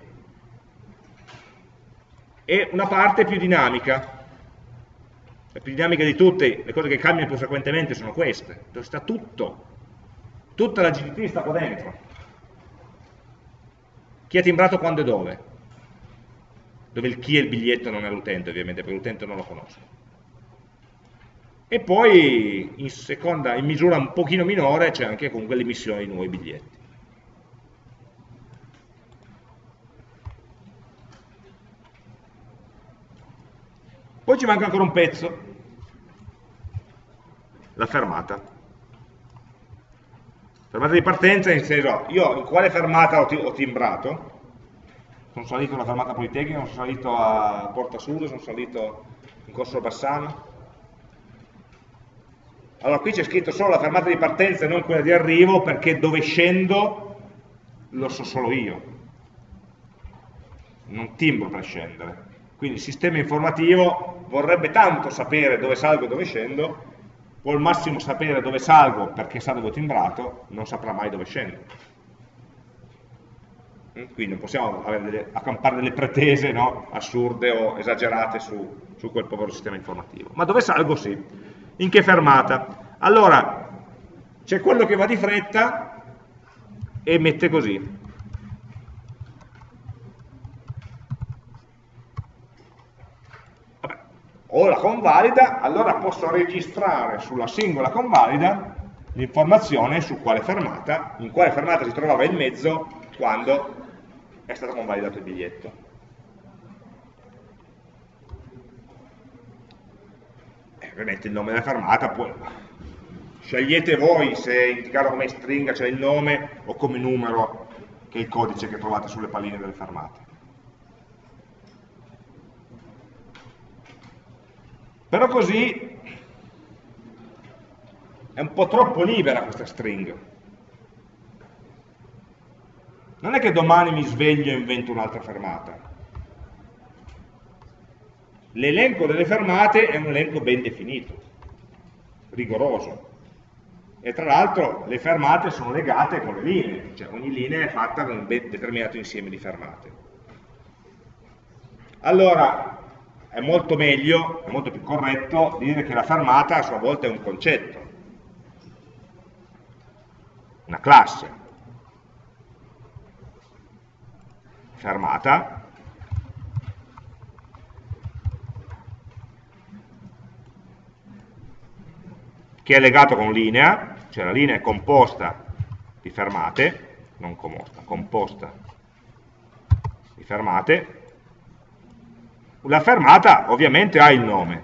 e una parte più dinamica, la più dinamica di tutte, le cose che cambiano più frequentemente sono queste, dove sta tutto tutta la GDT sta qua dentro. Chi ha timbrato quando e dove? Dove il chi è il biglietto non è l'utente, ovviamente, perché l'utente non lo conosco. E poi, in, seconda, in misura un pochino minore, c'è anche comunque l'emissione di nuovi biglietti. Poi ci manca ancora un pezzo, la fermata. Fermata di partenza in senso, io in quale fermata ho, ho timbrato? Sono salito alla fermata Politecnica, sono salito a Porta Sud, sono salito in Corso Bassano. Allora qui c'è scritto solo la fermata di partenza e non quella di arrivo perché dove scendo lo so solo io. Non timbro per scendere. Quindi il sistema informativo vorrebbe tanto sapere dove salgo e dove scendo, può al massimo sapere dove salgo perché sa dove ho timbrato, non saprà mai dove scendo. Mm, quindi non possiamo delle, accampare delle pretese no, assurde o esagerate su, su quel povero sistema informativo. Ma dove salgo sì. In che fermata? Allora, c'è quello che va di fretta e mette così. Ho la convalida, allora posso registrare sulla singola convalida l'informazione su quale fermata, in quale fermata si trovava in mezzo quando è stato convalidato il biglietto. Eh, ovviamente il nome della fermata, poi, scegliete voi se indicarlo come stringa, cioè il nome, o come numero, che è il codice che trovate sulle palline delle fermate. Però così è un po' troppo libera questa string. Non è che domani mi sveglio e invento un'altra fermata. L'elenco delle fermate è un elenco ben definito, rigoroso. E tra l'altro le fermate sono legate con le linee, cioè ogni linea è fatta con un determinato insieme di fermate. Allora, è molto meglio, è molto più corretto dire che la fermata a sua volta è un concetto, una classe. Fermata che è legato con linea, cioè la linea è composta di fermate, non composta, composta di fermate, la fermata ovviamente ha il nome.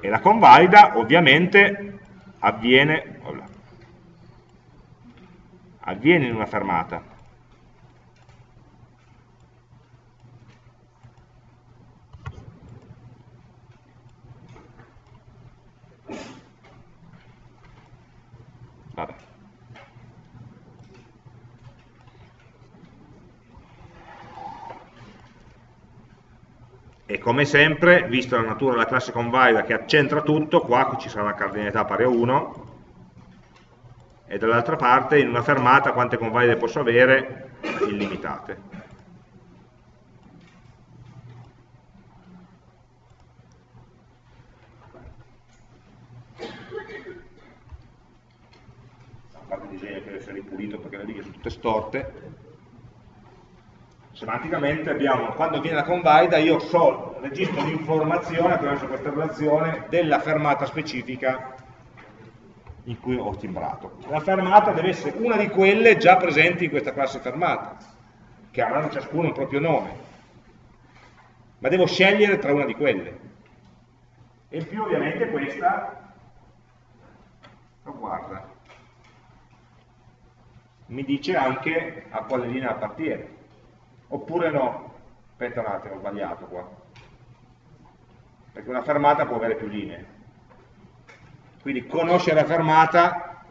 E la convalida ovviamente avviene, avviene in una fermata. E come sempre, vista la natura della classe convalida che accentra tutto, qua ci sarà una cardinalità pari a 1 e dall'altra parte in una fermata quante convalide posso avere? Illimitate. Parte disegno deve essere ripulito perché le righe sono tutte storte, semanticamente abbiamo, quando viene la convalida, io so, registro l'informazione attraverso questa relazione della fermata specifica in cui ho timbrato. La fermata deve essere una di quelle già presenti in questa classe fermata, che avranno ciascuno un proprio nome, ma devo scegliere tra una di quelle. E in più ovviamente questa, oh, guarda, mi dice anche a quale linea appartiene oppure no? Aspetta un attimo, ho sbagliato qua. Perché una fermata può avere più linee. Quindi conoscere la fermata,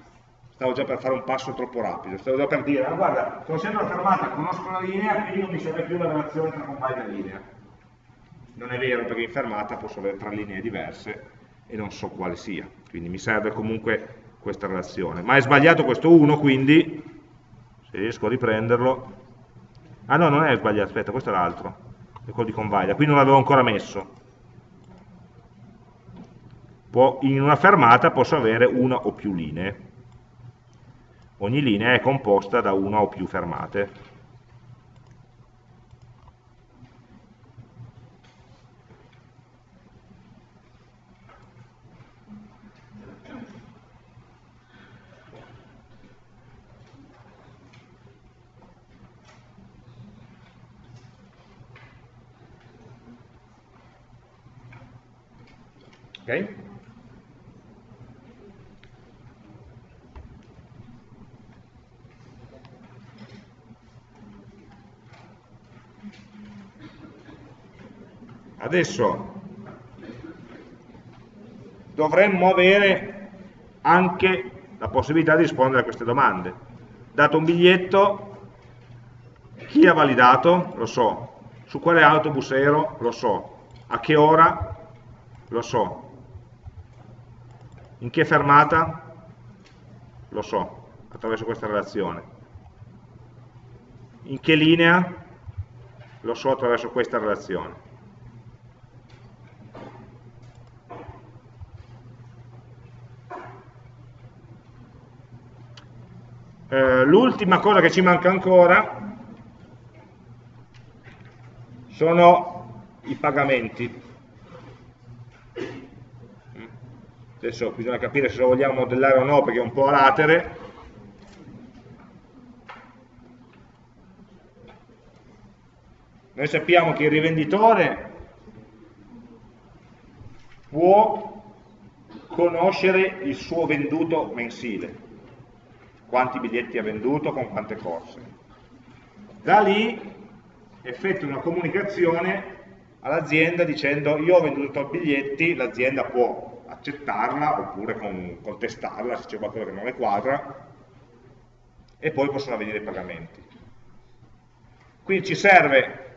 stavo già per fare un passo troppo rapido, stavo già per dire, ah, guarda, conoscendo la fermata, conosco la linea, quindi non mi serve più la relazione tra compagna e linea. Non è vero, perché in fermata posso avere tre linee diverse e non so quale sia. Quindi mi serve comunque questa relazione. Ma è sbagliato questo 1, quindi, se riesco a riprenderlo, Ah no, non è sbagliato, aspetta, questo è l'altro, è quello di convalida, qui non l'avevo ancora messo. può, in una fermata posso avere una o più linee. Ogni linea è composta da una o più fermate. Ok? Adesso dovremmo avere anche la possibilità di rispondere a queste domande. Dato un biglietto, chi ha validato? Lo so. Su quale autobus ero? Lo so. A che ora? Lo so. In che fermata? Lo so, attraverso questa relazione. In che linea? Lo so attraverso questa relazione. Eh, L'ultima cosa che ci manca ancora sono i pagamenti. Adesso bisogna capire se lo vogliamo modellare o no perché è un po' a latere, noi sappiamo che il rivenditore può conoscere il suo venduto mensile, quanti biglietti ha venduto, con quante corse. Da lì effettua una comunicazione all'azienda dicendo io ho venduto biglietti, l'azienda può accettarla oppure con, contestarla se c'è qualcosa che non le quadra e poi possono avvenire i pagamenti. Quindi ci serve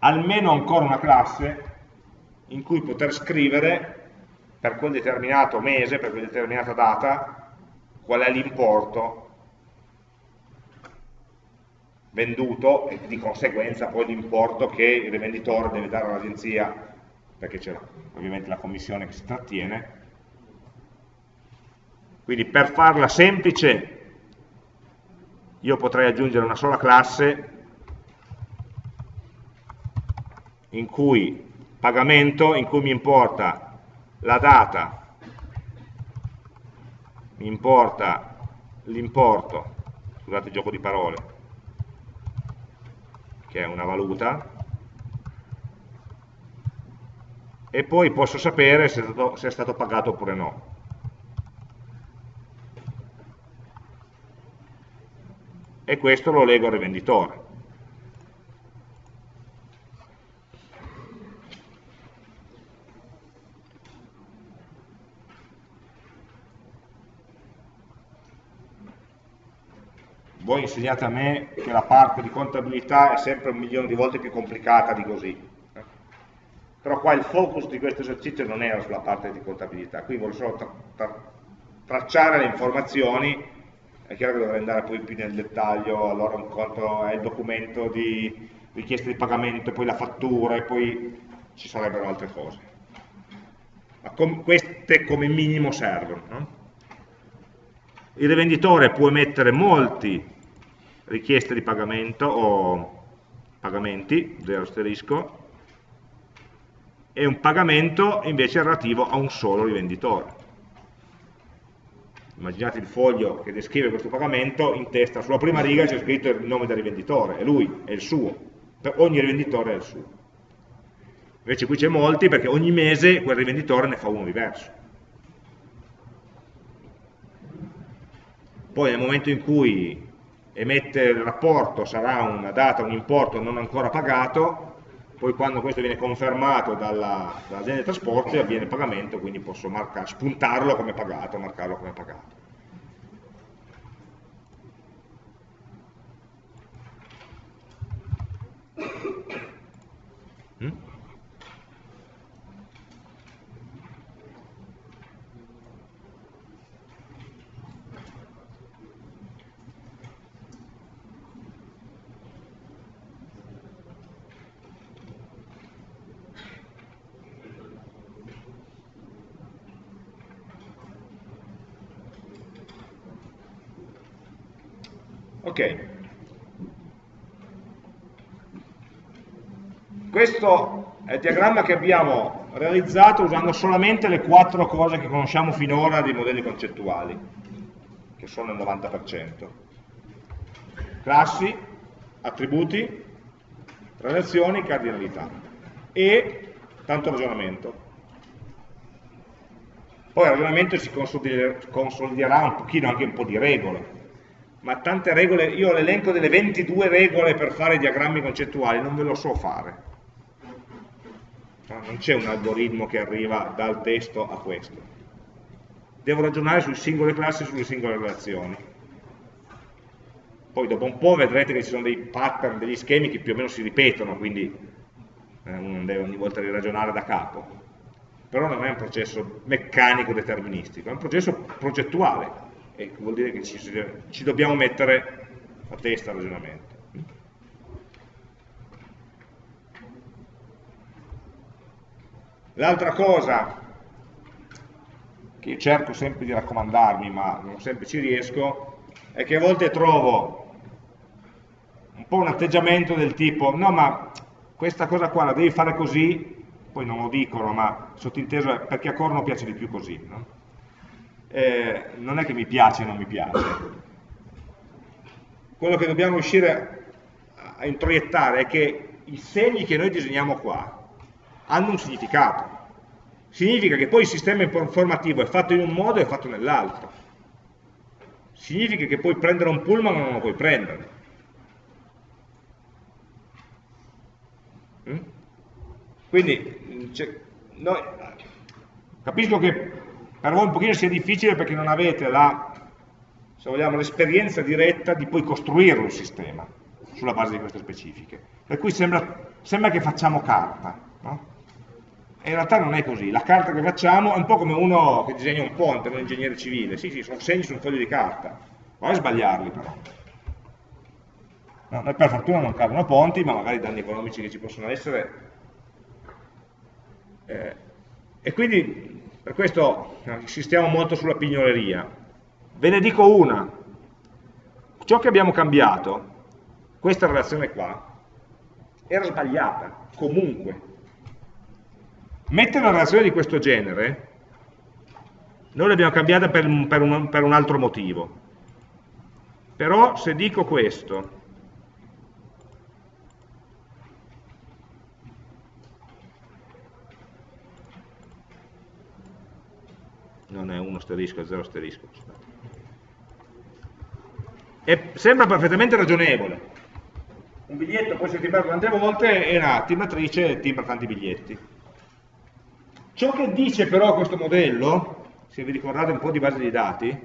almeno ancora una classe in cui poter scrivere per quel determinato mese, per quella determinata data, qual è l'importo venduto e di conseguenza poi l'importo che il rivenditore deve dare all'agenzia perché c'è ovviamente la commissione che si trattiene. Quindi per farla semplice io potrei aggiungere una sola classe in cui pagamento, in cui mi importa la data, mi importa l'importo, scusate il gioco di parole, che è una valuta, e poi posso sapere se è stato, se è stato pagato oppure no. E questo lo leggo al rivenditore. voi insegnate a me che la parte di contabilità è sempre un milione di volte più complicata di così però qua il focus di questo esercizio non era sulla parte di contabilità, qui voglio solo tra tra tracciare le informazioni, è chiaro che dovrei andare poi più nel dettaglio, allora un conto è il documento di richiesta di pagamento, poi la fattura e poi ci sarebbero altre cose. Ma com queste come minimo servono. No? Il rivenditore può emettere molti richieste di pagamento o pagamenti, zero asterisco, e un pagamento invece relativo a un solo rivenditore. Immaginate il foglio che descrive questo pagamento, in testa sulla prima riga c'è scritto il nome del rivenditore, è lui, è il suo, per ogni rivenditore è il suo. Invece qui c'è molti perché ogni mese quel rivenditore ne fa uno diverso. Poi nel momento in cui emette il rapporto sarà una data, un importo non ancora pagato, poi quando questo viene confermato dall'azienda dall dei trasporti avviene il pagamento, quindi posso marcare, spuntarlo come pagato, marcarlo come pagato. Mm? Ok. Questo è il diagramma che abbiamo realizzato usando solamente le quattro cose che conosciamo finora dei modelli concettuali, che sono il 90%. Classi, attributi, relazioni, cardinalità e tanto ragionamento. Poi il ragionamento si consoliderà un pochino anche un po' di regole, ma tante regole, io l'elenco delle 22 regole per fare diagrammi concettuali non ve lo so fare. Non c'è un algoritmo che arriva dal testo a questo. Devo ragionare sulle singole classi e sulle singole relazioni. Poi dopo un po' vedrete che ci sono dei pattern, degli schemi che più o meno si ripetono, quindi eh, uno non deve ogni volta riragionare da capo però non è un processo meccanico deterministico, è un processo progettuale, e vuol dire che ci, ci dobbiamo mettere a testa al ragionamento. L'altra cosa che cerco sempre di raccomandarmi, ma non sempre ci riesco, è che a volte trovo un po' un atteggiamento del tipo no ma questa cosa qua la devi fare così poi non lo dicono, ma sottinteso è perché a Corno piace di più così. No? Eh, non è che mi piace o non mi piace. Quello che dobbiamo riuscire a introiettare è che i segni che noi disegniamo qua hanno un significato. Significa che poi il sistema informativo è fatto in un modo e è fatto nell'altro. Significa che puoi prendere un pullman o non lo puoi prendere. Mm? Quindi cioè, noi, capisco che per voi un pochino sia difficile perché non avete l'esperienza diretta di poi costruire un sistema sulla base di queste specifiche. Per cui sembra, sembra che facciamo carta, no? E in realtà non è così, la carta che facciamo è un po' come uno che disegna un ponte, un ingegnere civile, sì sì, sono segni su un foglio di carta, poi a sbagliarli però. No, noi per fortuna non cadono ponti, ma magari i danni economici che ci possono essere eh, e quindi per questo insistiamo molto sulla pignoleria. Ve ne dico una. Ciò che abbiamo cambiato, questa relazione qua, era sbagliata, comunque. Mettere una relazione di questo genere, noi l'abbiamo cambiata per, per, un, per un altro motivo. Però se dico questo, non è uno asterisco, è zero asterisco. E sembra perfettamente ragionevole. Un biglietto può essere timbrato tante volte e una timbratrice timbra tanti biglietti. Ciò che dice però questo modello, se vi ricordate un po' di base di dati,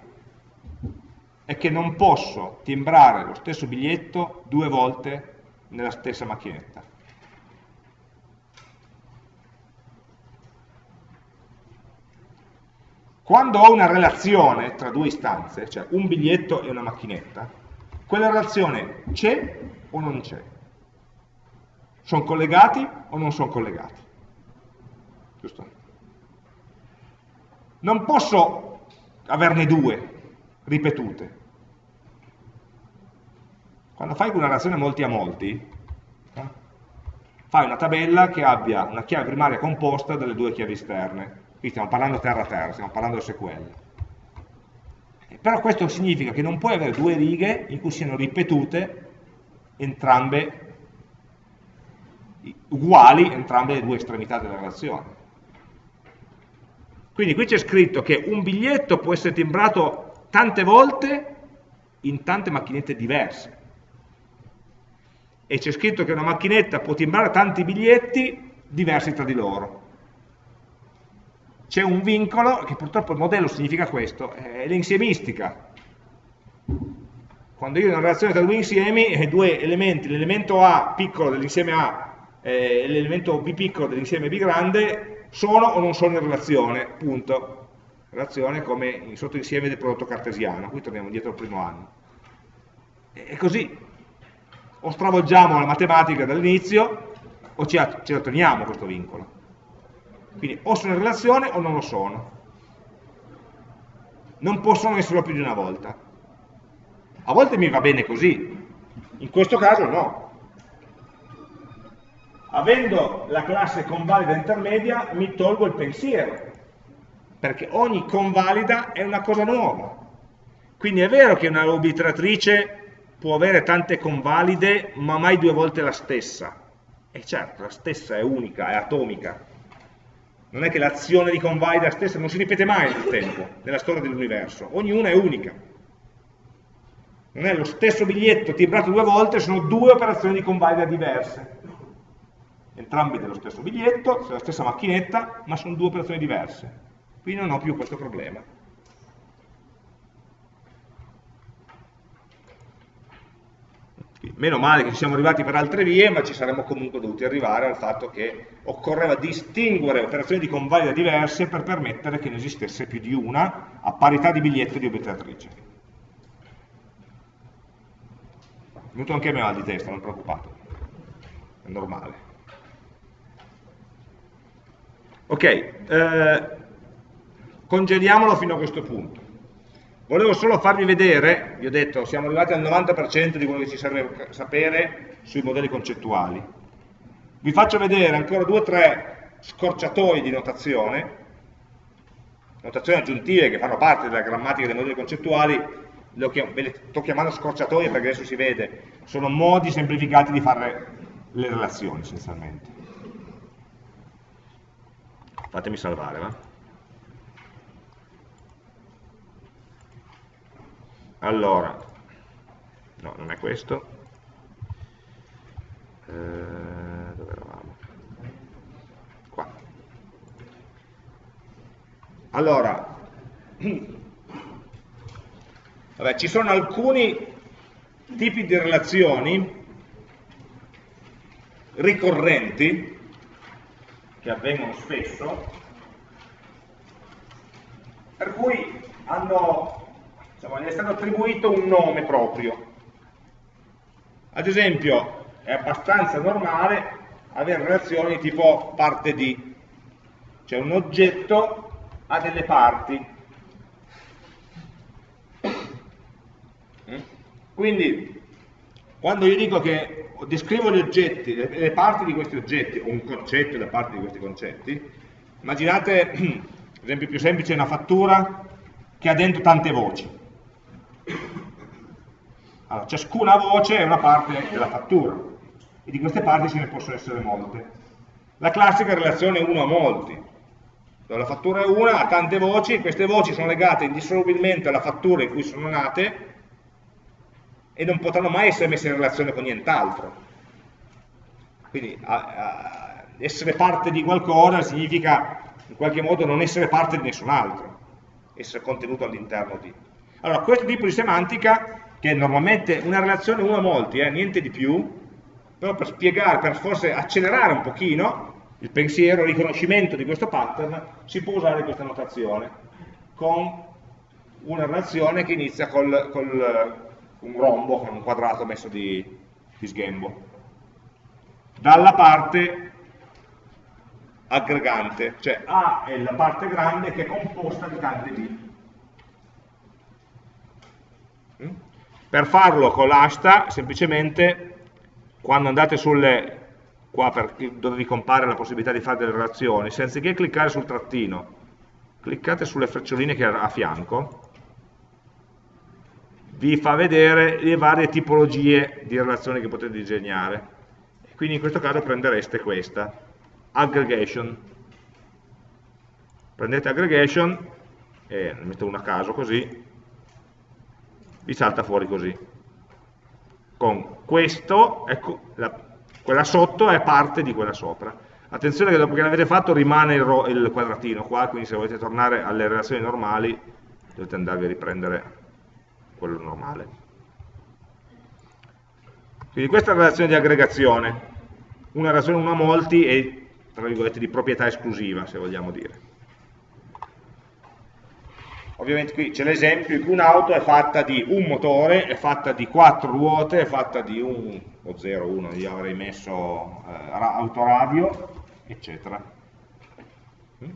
è che non posso timbrare lo stesso biglietto due volte nella stessa macchinetta. Quando ho una relazione tra due istanze, cioè un biglietto e una macchinetta, quella relazione c'è o non c'è? Sono collegati o non sono collegati? Giusto? Non posso averne due ripetute. Quando fai una relazione molti a molti, eh, fai una tabella che abbia una chiave primaria composta dalle due chiavi esterne Qui stiamo parlando terra-terra, stiamo parlando SQL. Però questo significa che non puoi avere due righe in cui siano ripetute entrambe uguali entrambe le due estremità della relazione. Quindi qui c'è scritto che un biglietto può essere timbrato tante volte in tante macchinette diverse. E c'è scritto che una macchinetta può timbrare tanti biglietti diversi tra di loro c'è un vincolo, che purtroppo il modello significa questo, è l'insiemistica. Quando io ho una relazione tra due insiemi, e due elementi, l'elemento A piccolo dell'insieme A e l'elemento B piccolo dell'insieme B grande, sono o non sono in relazione, punto. Relazione come in sottoinsieme del prodotto cartesiano, qui torniamo indietro al primo anno. E così, o stravolgiamo la matematica dall'inizio, o ci, ci atteniamo questo vincolo. Quindi o sono in relazione o non lo sono. Non possono esserlo più di una volta. A volte mi va bene così, in questo caso no. Avendo la classe convalida intermedia mi tolgo il pensiero, perché ogni convalida è una cosa nuova. Quindi è vero che una obitratrice può avere tante convalide, ma mai due volte la stessa. E certo, la stessa è unica, è atomica. Non è che l'azione di convalida stessa non si ripete mai nel tempo, nella storia dell'universo. Ognuna è unica. Non è lo stesso biglietto tibrato due volte, sono due operazioni di convalida diverse. Entrambi dello stesso biglietto, la stessa macchinetta, ma sono due operazioni diverse. Qui non ho più questo problema. Meno male che ci siamo arrivati per altre vie, ma ci saremmo comunque dovuti arrivare al fatto che occorreva distinguere operazioni di convalida diverse per permettere che ne esistesse più di una a parità di biglietto di obiettratrice. È venuto anche a me mal di testa, non preoccupato, è normale. Ok, eh, congeliamolo fino a questo punto. Volevo solo farvi vedere, vi ho detto, siamo arrivati al 90% di quello che ci serve sapere sui modelli concettuali. Vi faccio vedere ancora due o tre scorciatoie di notazione, notazioni aggiuntive che fanno parte della grammatica dei modelli concettuali, ve le sto chiamando scorciatoie perché adesso si vede, sono modi semplificati di fare le relazioni essenzialmente. Fatemi salvare, va? Allora no, non è questo eh, dove eravamo? qua allora vabbè, ci sono alcuni tipi di relazioni ricorrenti che avvengono spesso per cui hanno diciamo, gli è stato attribuito un nome proprio. Ad esempio, è abbastanza normale avere relazioni tipo parte di, cioè un oggetto ha delle parti. Quindi, quando io dico che descrivo gli oggetti, le parti di questi oggetti, o un concetto e le parti di questi concetti, immaginate, l'esempio più semplice una fattura che ha dentro tante voci. Allora, ciascuna voce è una parte della fattura e di queste parti ce ne possono essere molte. La classica relazione 1 a molti, dove la fattura è una, ha tante voci, queste voci sono legate indissolubilmente alla fattura in cui sono nate e non potranno mai essere messe in relazione con nient'altro. Quindi a, a essere parte di qualcosa significa in qualche modo non essere parte di nessun altro, essere contenuto all'interno di. Allora, questo tipo di semantica, che è normalmente una relazione uno a molti, eh, niente di più, però per spiegare, per forse accelerare un pochino il pensiero, il riconoscimento di questo pattern, si può usare questa notazione, con una relazione che inizia col, col un rombo, con un quadrato messo di, di sghembo. Dalla parte aggregante, cioè A è la parte grande che è composta di tante B. Mm? Per farlo con l'asta, semplicemente, quando andate sulle, qua per, dove vi compare la possibilità di fare delle relazioni, senza che cliccare sul trattino, cliccate sulle freccioline che ha a fianco, vi fa vedere le varie tipologie di relazioni che potete disegnare. Quindi in questo caso prendereste questa, aggregation. Prendete aggregation, e ne metto una a caso così, vi salta fuori così. Con questo, ecco, la, quella sotto è parte di quella sopra. Attenzione che dopo che l'avete fatto rimane il, il, quadratino qua, quindi se volete tornare alle relazioni normali dovete andarvi a riprendere quello normale. Quindi questa è la relazione di aggregazione, una relazione 1 a molti e tra virgolette di proprietà esclusiva, se vogliamo dire. Ovviamente qui c'è l'esempio in cui un'auto è fatta di un motore, è fatta di quattro ruote, è fatta di un, o 0, 1, io avrei messo eh, autoradio, eccetera. Mm?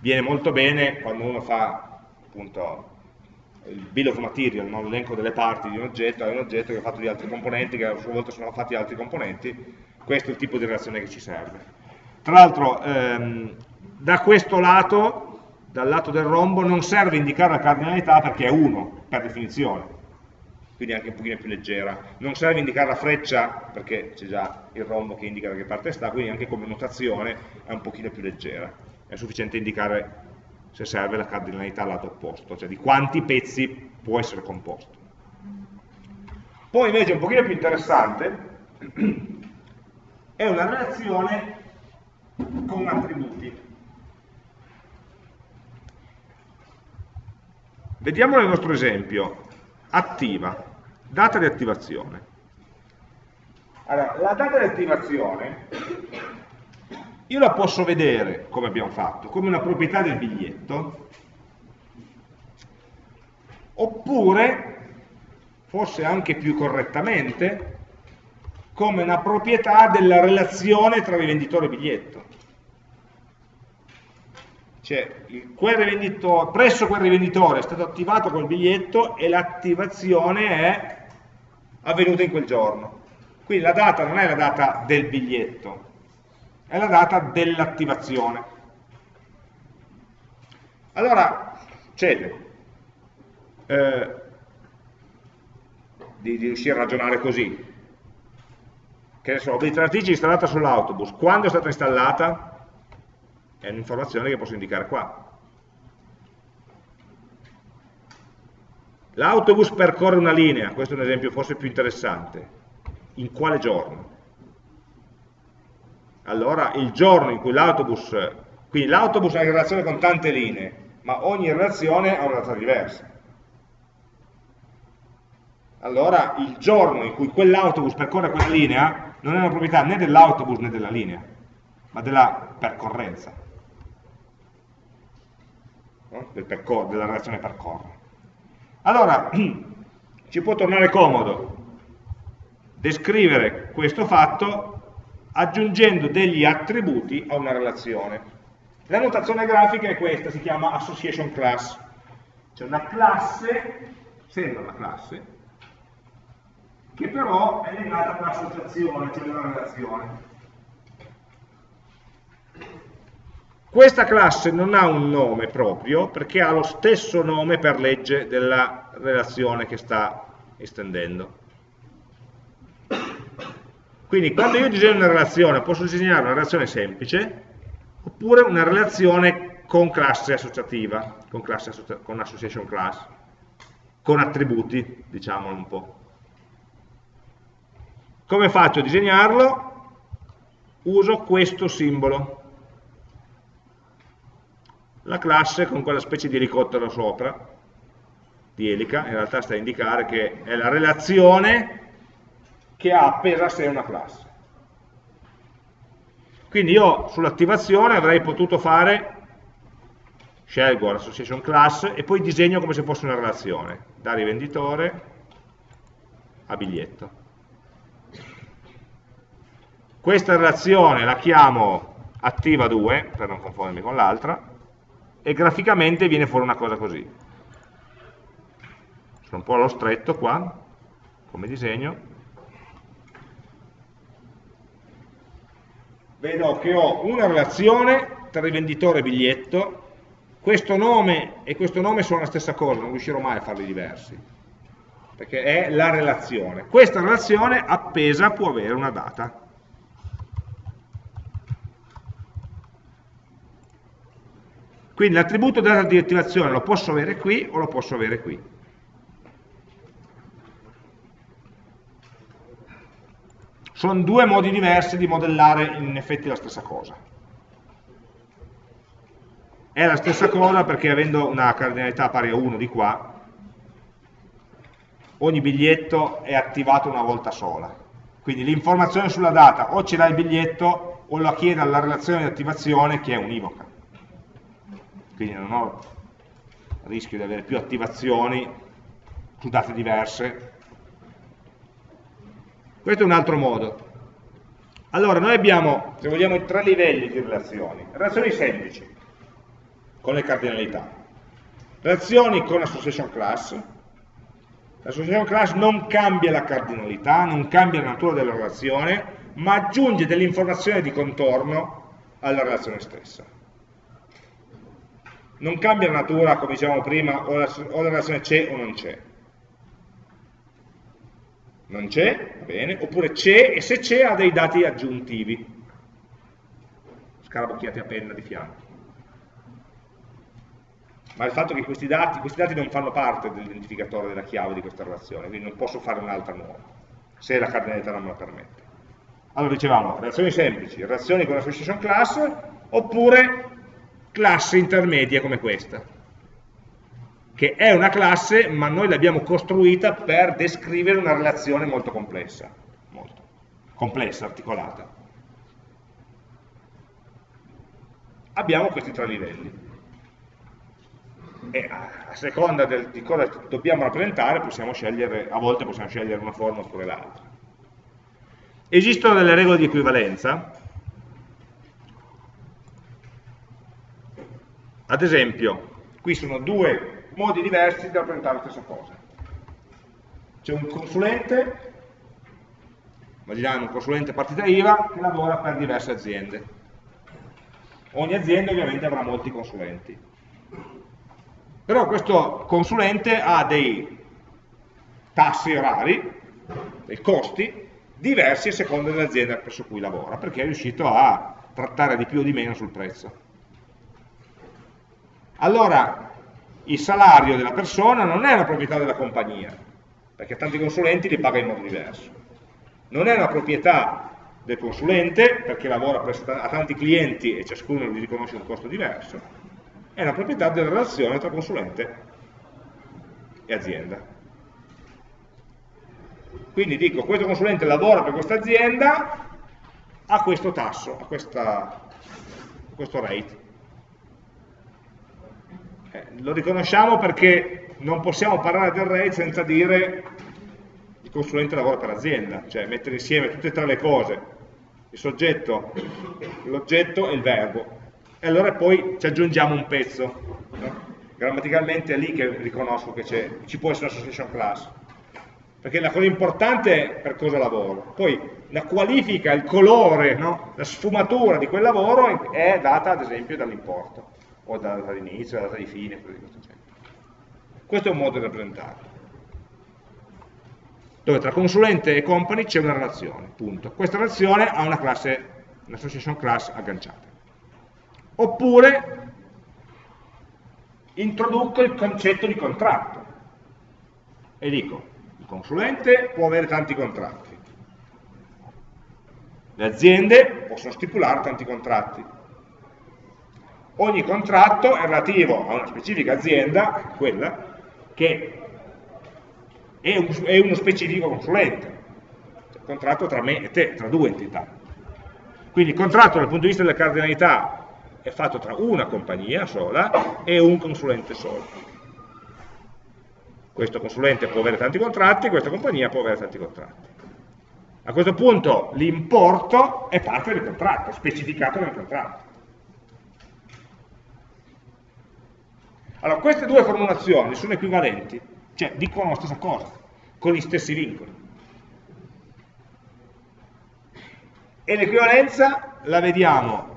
Viene molto bene quando uno fa appunto il bill of material, no? l'elenco delle parti di un oggetto, è un oggetto che è fatto di altri componenti, che a sua volta sono fatti di altri componenti, questo è il tipo di relazione che ci serve. Tra l'altro, ehm, da questo lato, dal lato del rombo, non serve indicare la cardinalità perché è 1, per definizione, quindi anche un pochino più leggera. Non serve indicare la freccia perché c'è già il rombo che indica da che parte sta, quindi anche come notazione è un pochino più leggera. È sufficiente indicare se serve la cardinalità al lato opposto, cioè di quanti pezzi può essere composto. Poi invece un pochino più interessante è una relazione con attributi. Vediamo nel nostro esempio, attiva, data di attivazione. Allora, la data di attivazione io la posso vedere, come abbiamo fatto, come una proprietà del biglietto, oppure, forse anche più correttamente, come una proprietà della relazione tra rivenditore e biglietto. Cioè, presso quel rivenditore è stato attivato quel biglietto e l'attivazione è avvenuta in quel giorno. Quindi la data non è la data del biglietto, è la data dell'attivazione. Allora, succede eh, di, di, riuscire a ragionare così. Che ne so, obiettratrice installata sull'autobus, quando è stata installata? È un'informazione che posso indicare qua. L'autobus percorre una linea, questo è un esempio forse più interessante. In quale giorno? allora il giorno in cui l'autobus, quindi l'autobus ha in relazione con tante linee, ma ogni relazione ha una data diversa. Allora il giorno in cui quell'autobus percorre quella linea non è una proprietà né dell'autobus né della linea, ma della percorrenza, no? Del della relazione percorre. Allora, ci può tornare comodo descrivere questo fatto aggiungendo degli attributi a una relazione. La notazione grafica è questa, si chiama association class. C'è una classe, sembra una classe, che però è legata a un'associazione, cioè una relazione. Questa classe non ha un nome proprio perché ha lo stesso nome per legge della relazione che sta estendendo. Quindi quando io disegno una relazione posso disegnare una relazione semplice oppure una relazione con classe associativa, con, classe associa con association class, con attributi, diciamolo un po'. Come faccio a disegnarlo? Uso questo simbolo. La classe con quella specie di ricottero sopra, di elica, in realtà sta a indicare che è la relazione che ha appesa a sé una classe. Quindi io sull'attivazione avrei potuto fare, scelgo l'association class e poi disegno come se fosse una relazione, da rivenditore a biglietto. Questa relazione la chiamo attiva 2, per non confondermi con l'altra, e graficamente viene fuori una cosa così. Sono un po' allo stretto qua, come disegno, vedo che ho una relazione tra rivenditore e biglietto, questo nome e questo nome sono la stessa cosa, non riuscirò mai a farli diversi, perché è la relazione. Questa relazione appesa può avere una data. Quindi l'attributo data di attivazione lo posso avere qui o lo posso avere qui. Sono due modi diversi di modellare in effetti la stessa cosa. È la stessa cosa perché avendo una cardinalità pari a 1 di qua, ogni biglietto è attivato una volta sola. Quindi l'informazione sulla data o ce l'ha il biglietto o la chiede alla relazione di attivazione che è univoca. Quindi non ho rischio di avere più attivazioni su date diverse questo è un altro modo. Allora, noi abbiamo, se vogliamo, tre livelli di relazioni. Relazioni semplici, con le cardinalità. Relazioni con association class. L'association class non cambia la cardinalità, non cambia la natura della relazione, ma aggiunge delle informazioni di contorno alla relazione stessa. Non cambia natura, come dicevamo prima, o la, o la relazione c'è o non c'è. Non c'è, va bene, oppure c'è e se c'è ha dei dati aggiuntivi, scarabocchiati a penna di fianco. Ma il fatto che questi dati, questi dati non fanno parte dell'identificatore della chiave di questa relazione, quindi non posso fare un'altra nuova, se la cardinalità non me la permette. Allora dicevamo, relazioni semplici, relazioni con association class, oppure classi intermedie come questa, che è una classe, ma noi l'abbiamo costruita per descrivere una relazione molto complessa, molto complessa, articolata. Abbiamo questi tre livelli. E a seconda del, di cosa dobbiamo rappresentare, possiamo scegliere, a volte possiamo scegliere una forma oppure l'altra. Esistono delle regole di equivalenza, ad esempio, qui sono due modi diversi di rappresentare la stessa cosa. C'è un consulente, immaginiamo un consulente partita IVA, che lavora per diverse aziende. Ogni azienda ovviamente avrà molti consulenti. Però questo consulente ha dei tassi orari, dei costi, diversi a seconda dell'azienda presso cui lavora, perché è riuscito a trattare di più o di meno sul prezzo. Allora, il salario della persona non è una proprietà della compagnia, perché tanti consulenti li paga in modo diverso. Non è una proprietà del consulente, perché lavora a tanti clienti e ciascuno gli riconosce un costo diverso, è una proprietà della relazione tra consulente e azienda. Quindi dico, questo consulente lavora per questa azienda a questo tasso, a, questa, questo rate. Eh, lo riconosciamo perché non possiamo parlare del rate senza dire il consulente lavora per l'azienda, cioè mettere insieme tutte e tre le cose, il soggetto, l'oggetto e il verbo. E allora poi ci aggiungiamo un pezzo. No? Grammaticalmente è lì che riconosco che ci può essere un'association class perché la cosa importante è per cosa lavoro, poi la qualifica, il colore, no? la sfumatura di quel lavoro è data ad esempio dall'importo, o dalla data di inizio, dalla data di fine, cose di questo genere. Questo è un modo di rappresentarlo, dove tra consulente e company c'è una relazione, punto. Questa relazione ha una classe, un'association class agganciata. Oppure introduco il concetto di contratto e dico consulente può avere tanti contratti, le aziende possono stipulare tanti contratti. Ogni contratto è relativo a una specifica azienda, quella, che è, un, è uno specifico consulente, cioè, contratto tra me e te, tra due entità. Quindi il contratto dal punto di vista della cardinalità è fatto tra una compagnia sola e un consulente solo questo consulente può avere tanti contratti, questa compagnia può avere tanti contratti. A questo punto l'importo è parte del contratto, specificato nel contratto. Allora, queste due formulazioni sono equivalenti, cioè dicono la stessa cosa, con gli stessi vincoli. E l'equivalenza la vediamo,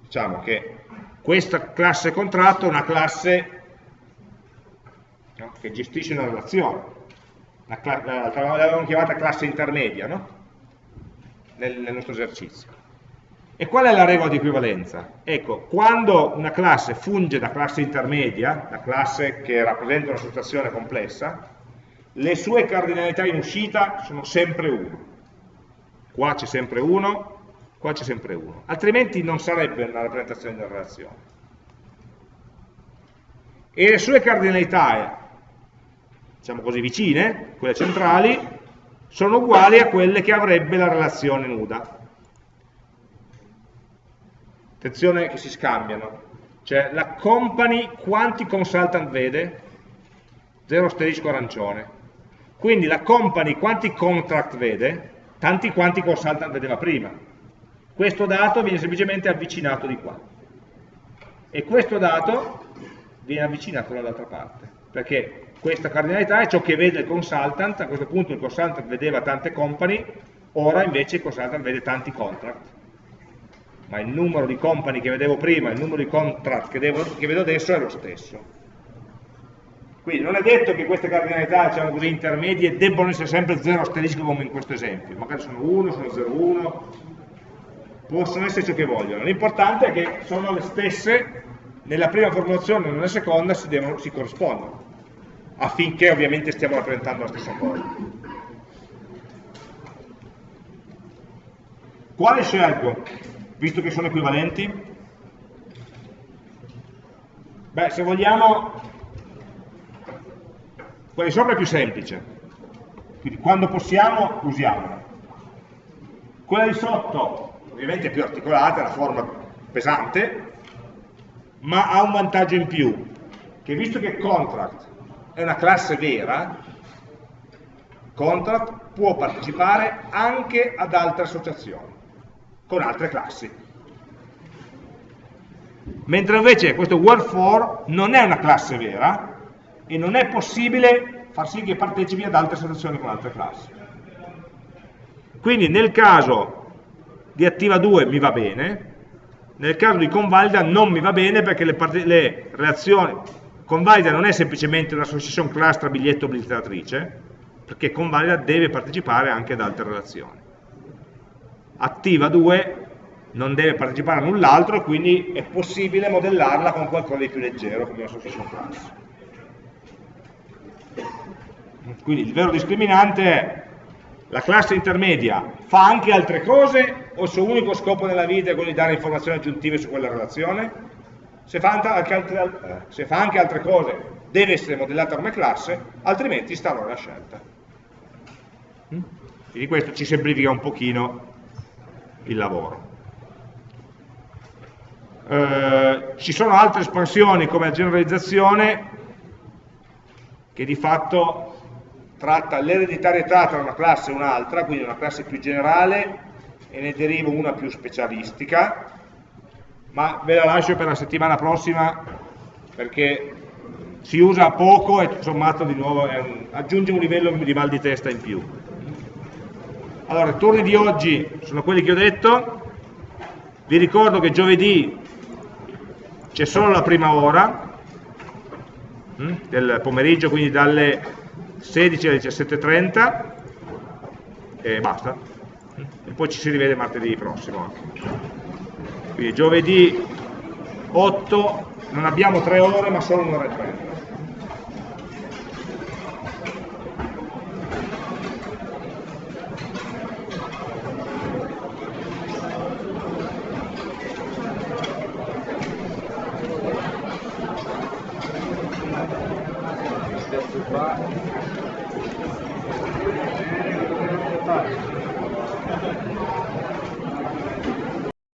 diciamo che questa classe contratto è una classe no? che gestisce una relazione. L'avevamo chiamata classe intermedia no? nel, nel nostro esercizio. E qual è la regola di equivalenza? Ecco, quando una classe funge da classe intermedia, la classe che rappresenta una situazione complessa, le sue cardinalità in uscita sono sempre 1. Qua c'è sempre 1, qua c'è sempre 1. Altrimenti non sarebbe una rappresentazione della relazione. E le sue cardinalità diciamo così, vicine, quelle centrali, sono uguali a quelle che avrebbe la relazione nuda. Attenzione che si scambiano. Cioè la company quanti consultant vede? Zero asterisco arancione. Quindi la company quanti contract vede? Tanti quanti consultant vedeva prima. Questo dato viene semplicemente avvicinato di qua. E questo dato viene avvicinato dall'altra parte, perché questa cardinalità è ciò che vede il consultant, a questo punto il consultant vedeva tante company, ora invece il consultant vede tanti contract, ma il numero di company che vedevo prima e il numero di contract che, devo, che vedo adesso è lo stesso. Quindi non è detto che queste cardinalità diciamo così, intermedie debbano essere sempre 0 asterisco come in questo esempio, magari sono 1, sono 0, 1, possono essere ciò che vogliono. L'importante è che sono le stesse nella prima formulazione e nella seconda si, devono, si corrispondono, affinché ovviamente stiamo rappresentando la stessa cosa. Quale scelgo, visto che sono equivalenti? Beh, se vogliamo quella di sopra è più semplice, quindi quando possiamo usiamola. Quella di sotto ovviamente è più articolata, è la forma pesante, ma ha un vantaggio in più, che visto che contract è una classe vera, contract può partecipare anche ad altre associazioni, con altre classi. Mentre invece questo for non è una classe vera, e non è possibile far sì che partecipi ad altre soluzioni con altre classi. Quindi nel caso di attiva 2 mi va bene, nel caso di convalida non mi va bene perché le, le relazioni, convalida non è semplicemente una association class tra biglietto e obligatrice, perché convalida deve partecipare anche ad altre relazioni. Attiva 2 non deve partecipare a null'altro, quindi è possibile modellarla con qualcosa di più leggero come una association class. Quindi il vero discriminante è la classe intermedia fa anche altre cose o il suo unico scopo nella vita è quello di dare informazioni aggiuntive su quella relazione? Se fa anche altre, eh, se fa anche altre cose deve essere modellata come classe, altrimenti sta allora la scelta. Quindi questo ci semplifica un pochino il lavoro. Eh, ci sono altre espansioni come la generalizzazione che di fatto tratta l'ereditarietà tra una classe e un'altra, quindi una classe più generale e ne deriva una più specialistica, ma ve la lascio per la settimana prossima perché si usa poco e sommato di nuovo un, aggiunge un livello di mal di testa in più. Allora, i turni di oggi sono quelli che ho detto, vi ricordo che giovedì c'è solo la prima ora hm, del pomeriggio, quindi dalle 16 alle 17.30 e basta. E poi ci si rivede martedì prossimo. Quindi giovedì 8 non abbiamo 3 ore ma solo un'ora e 30.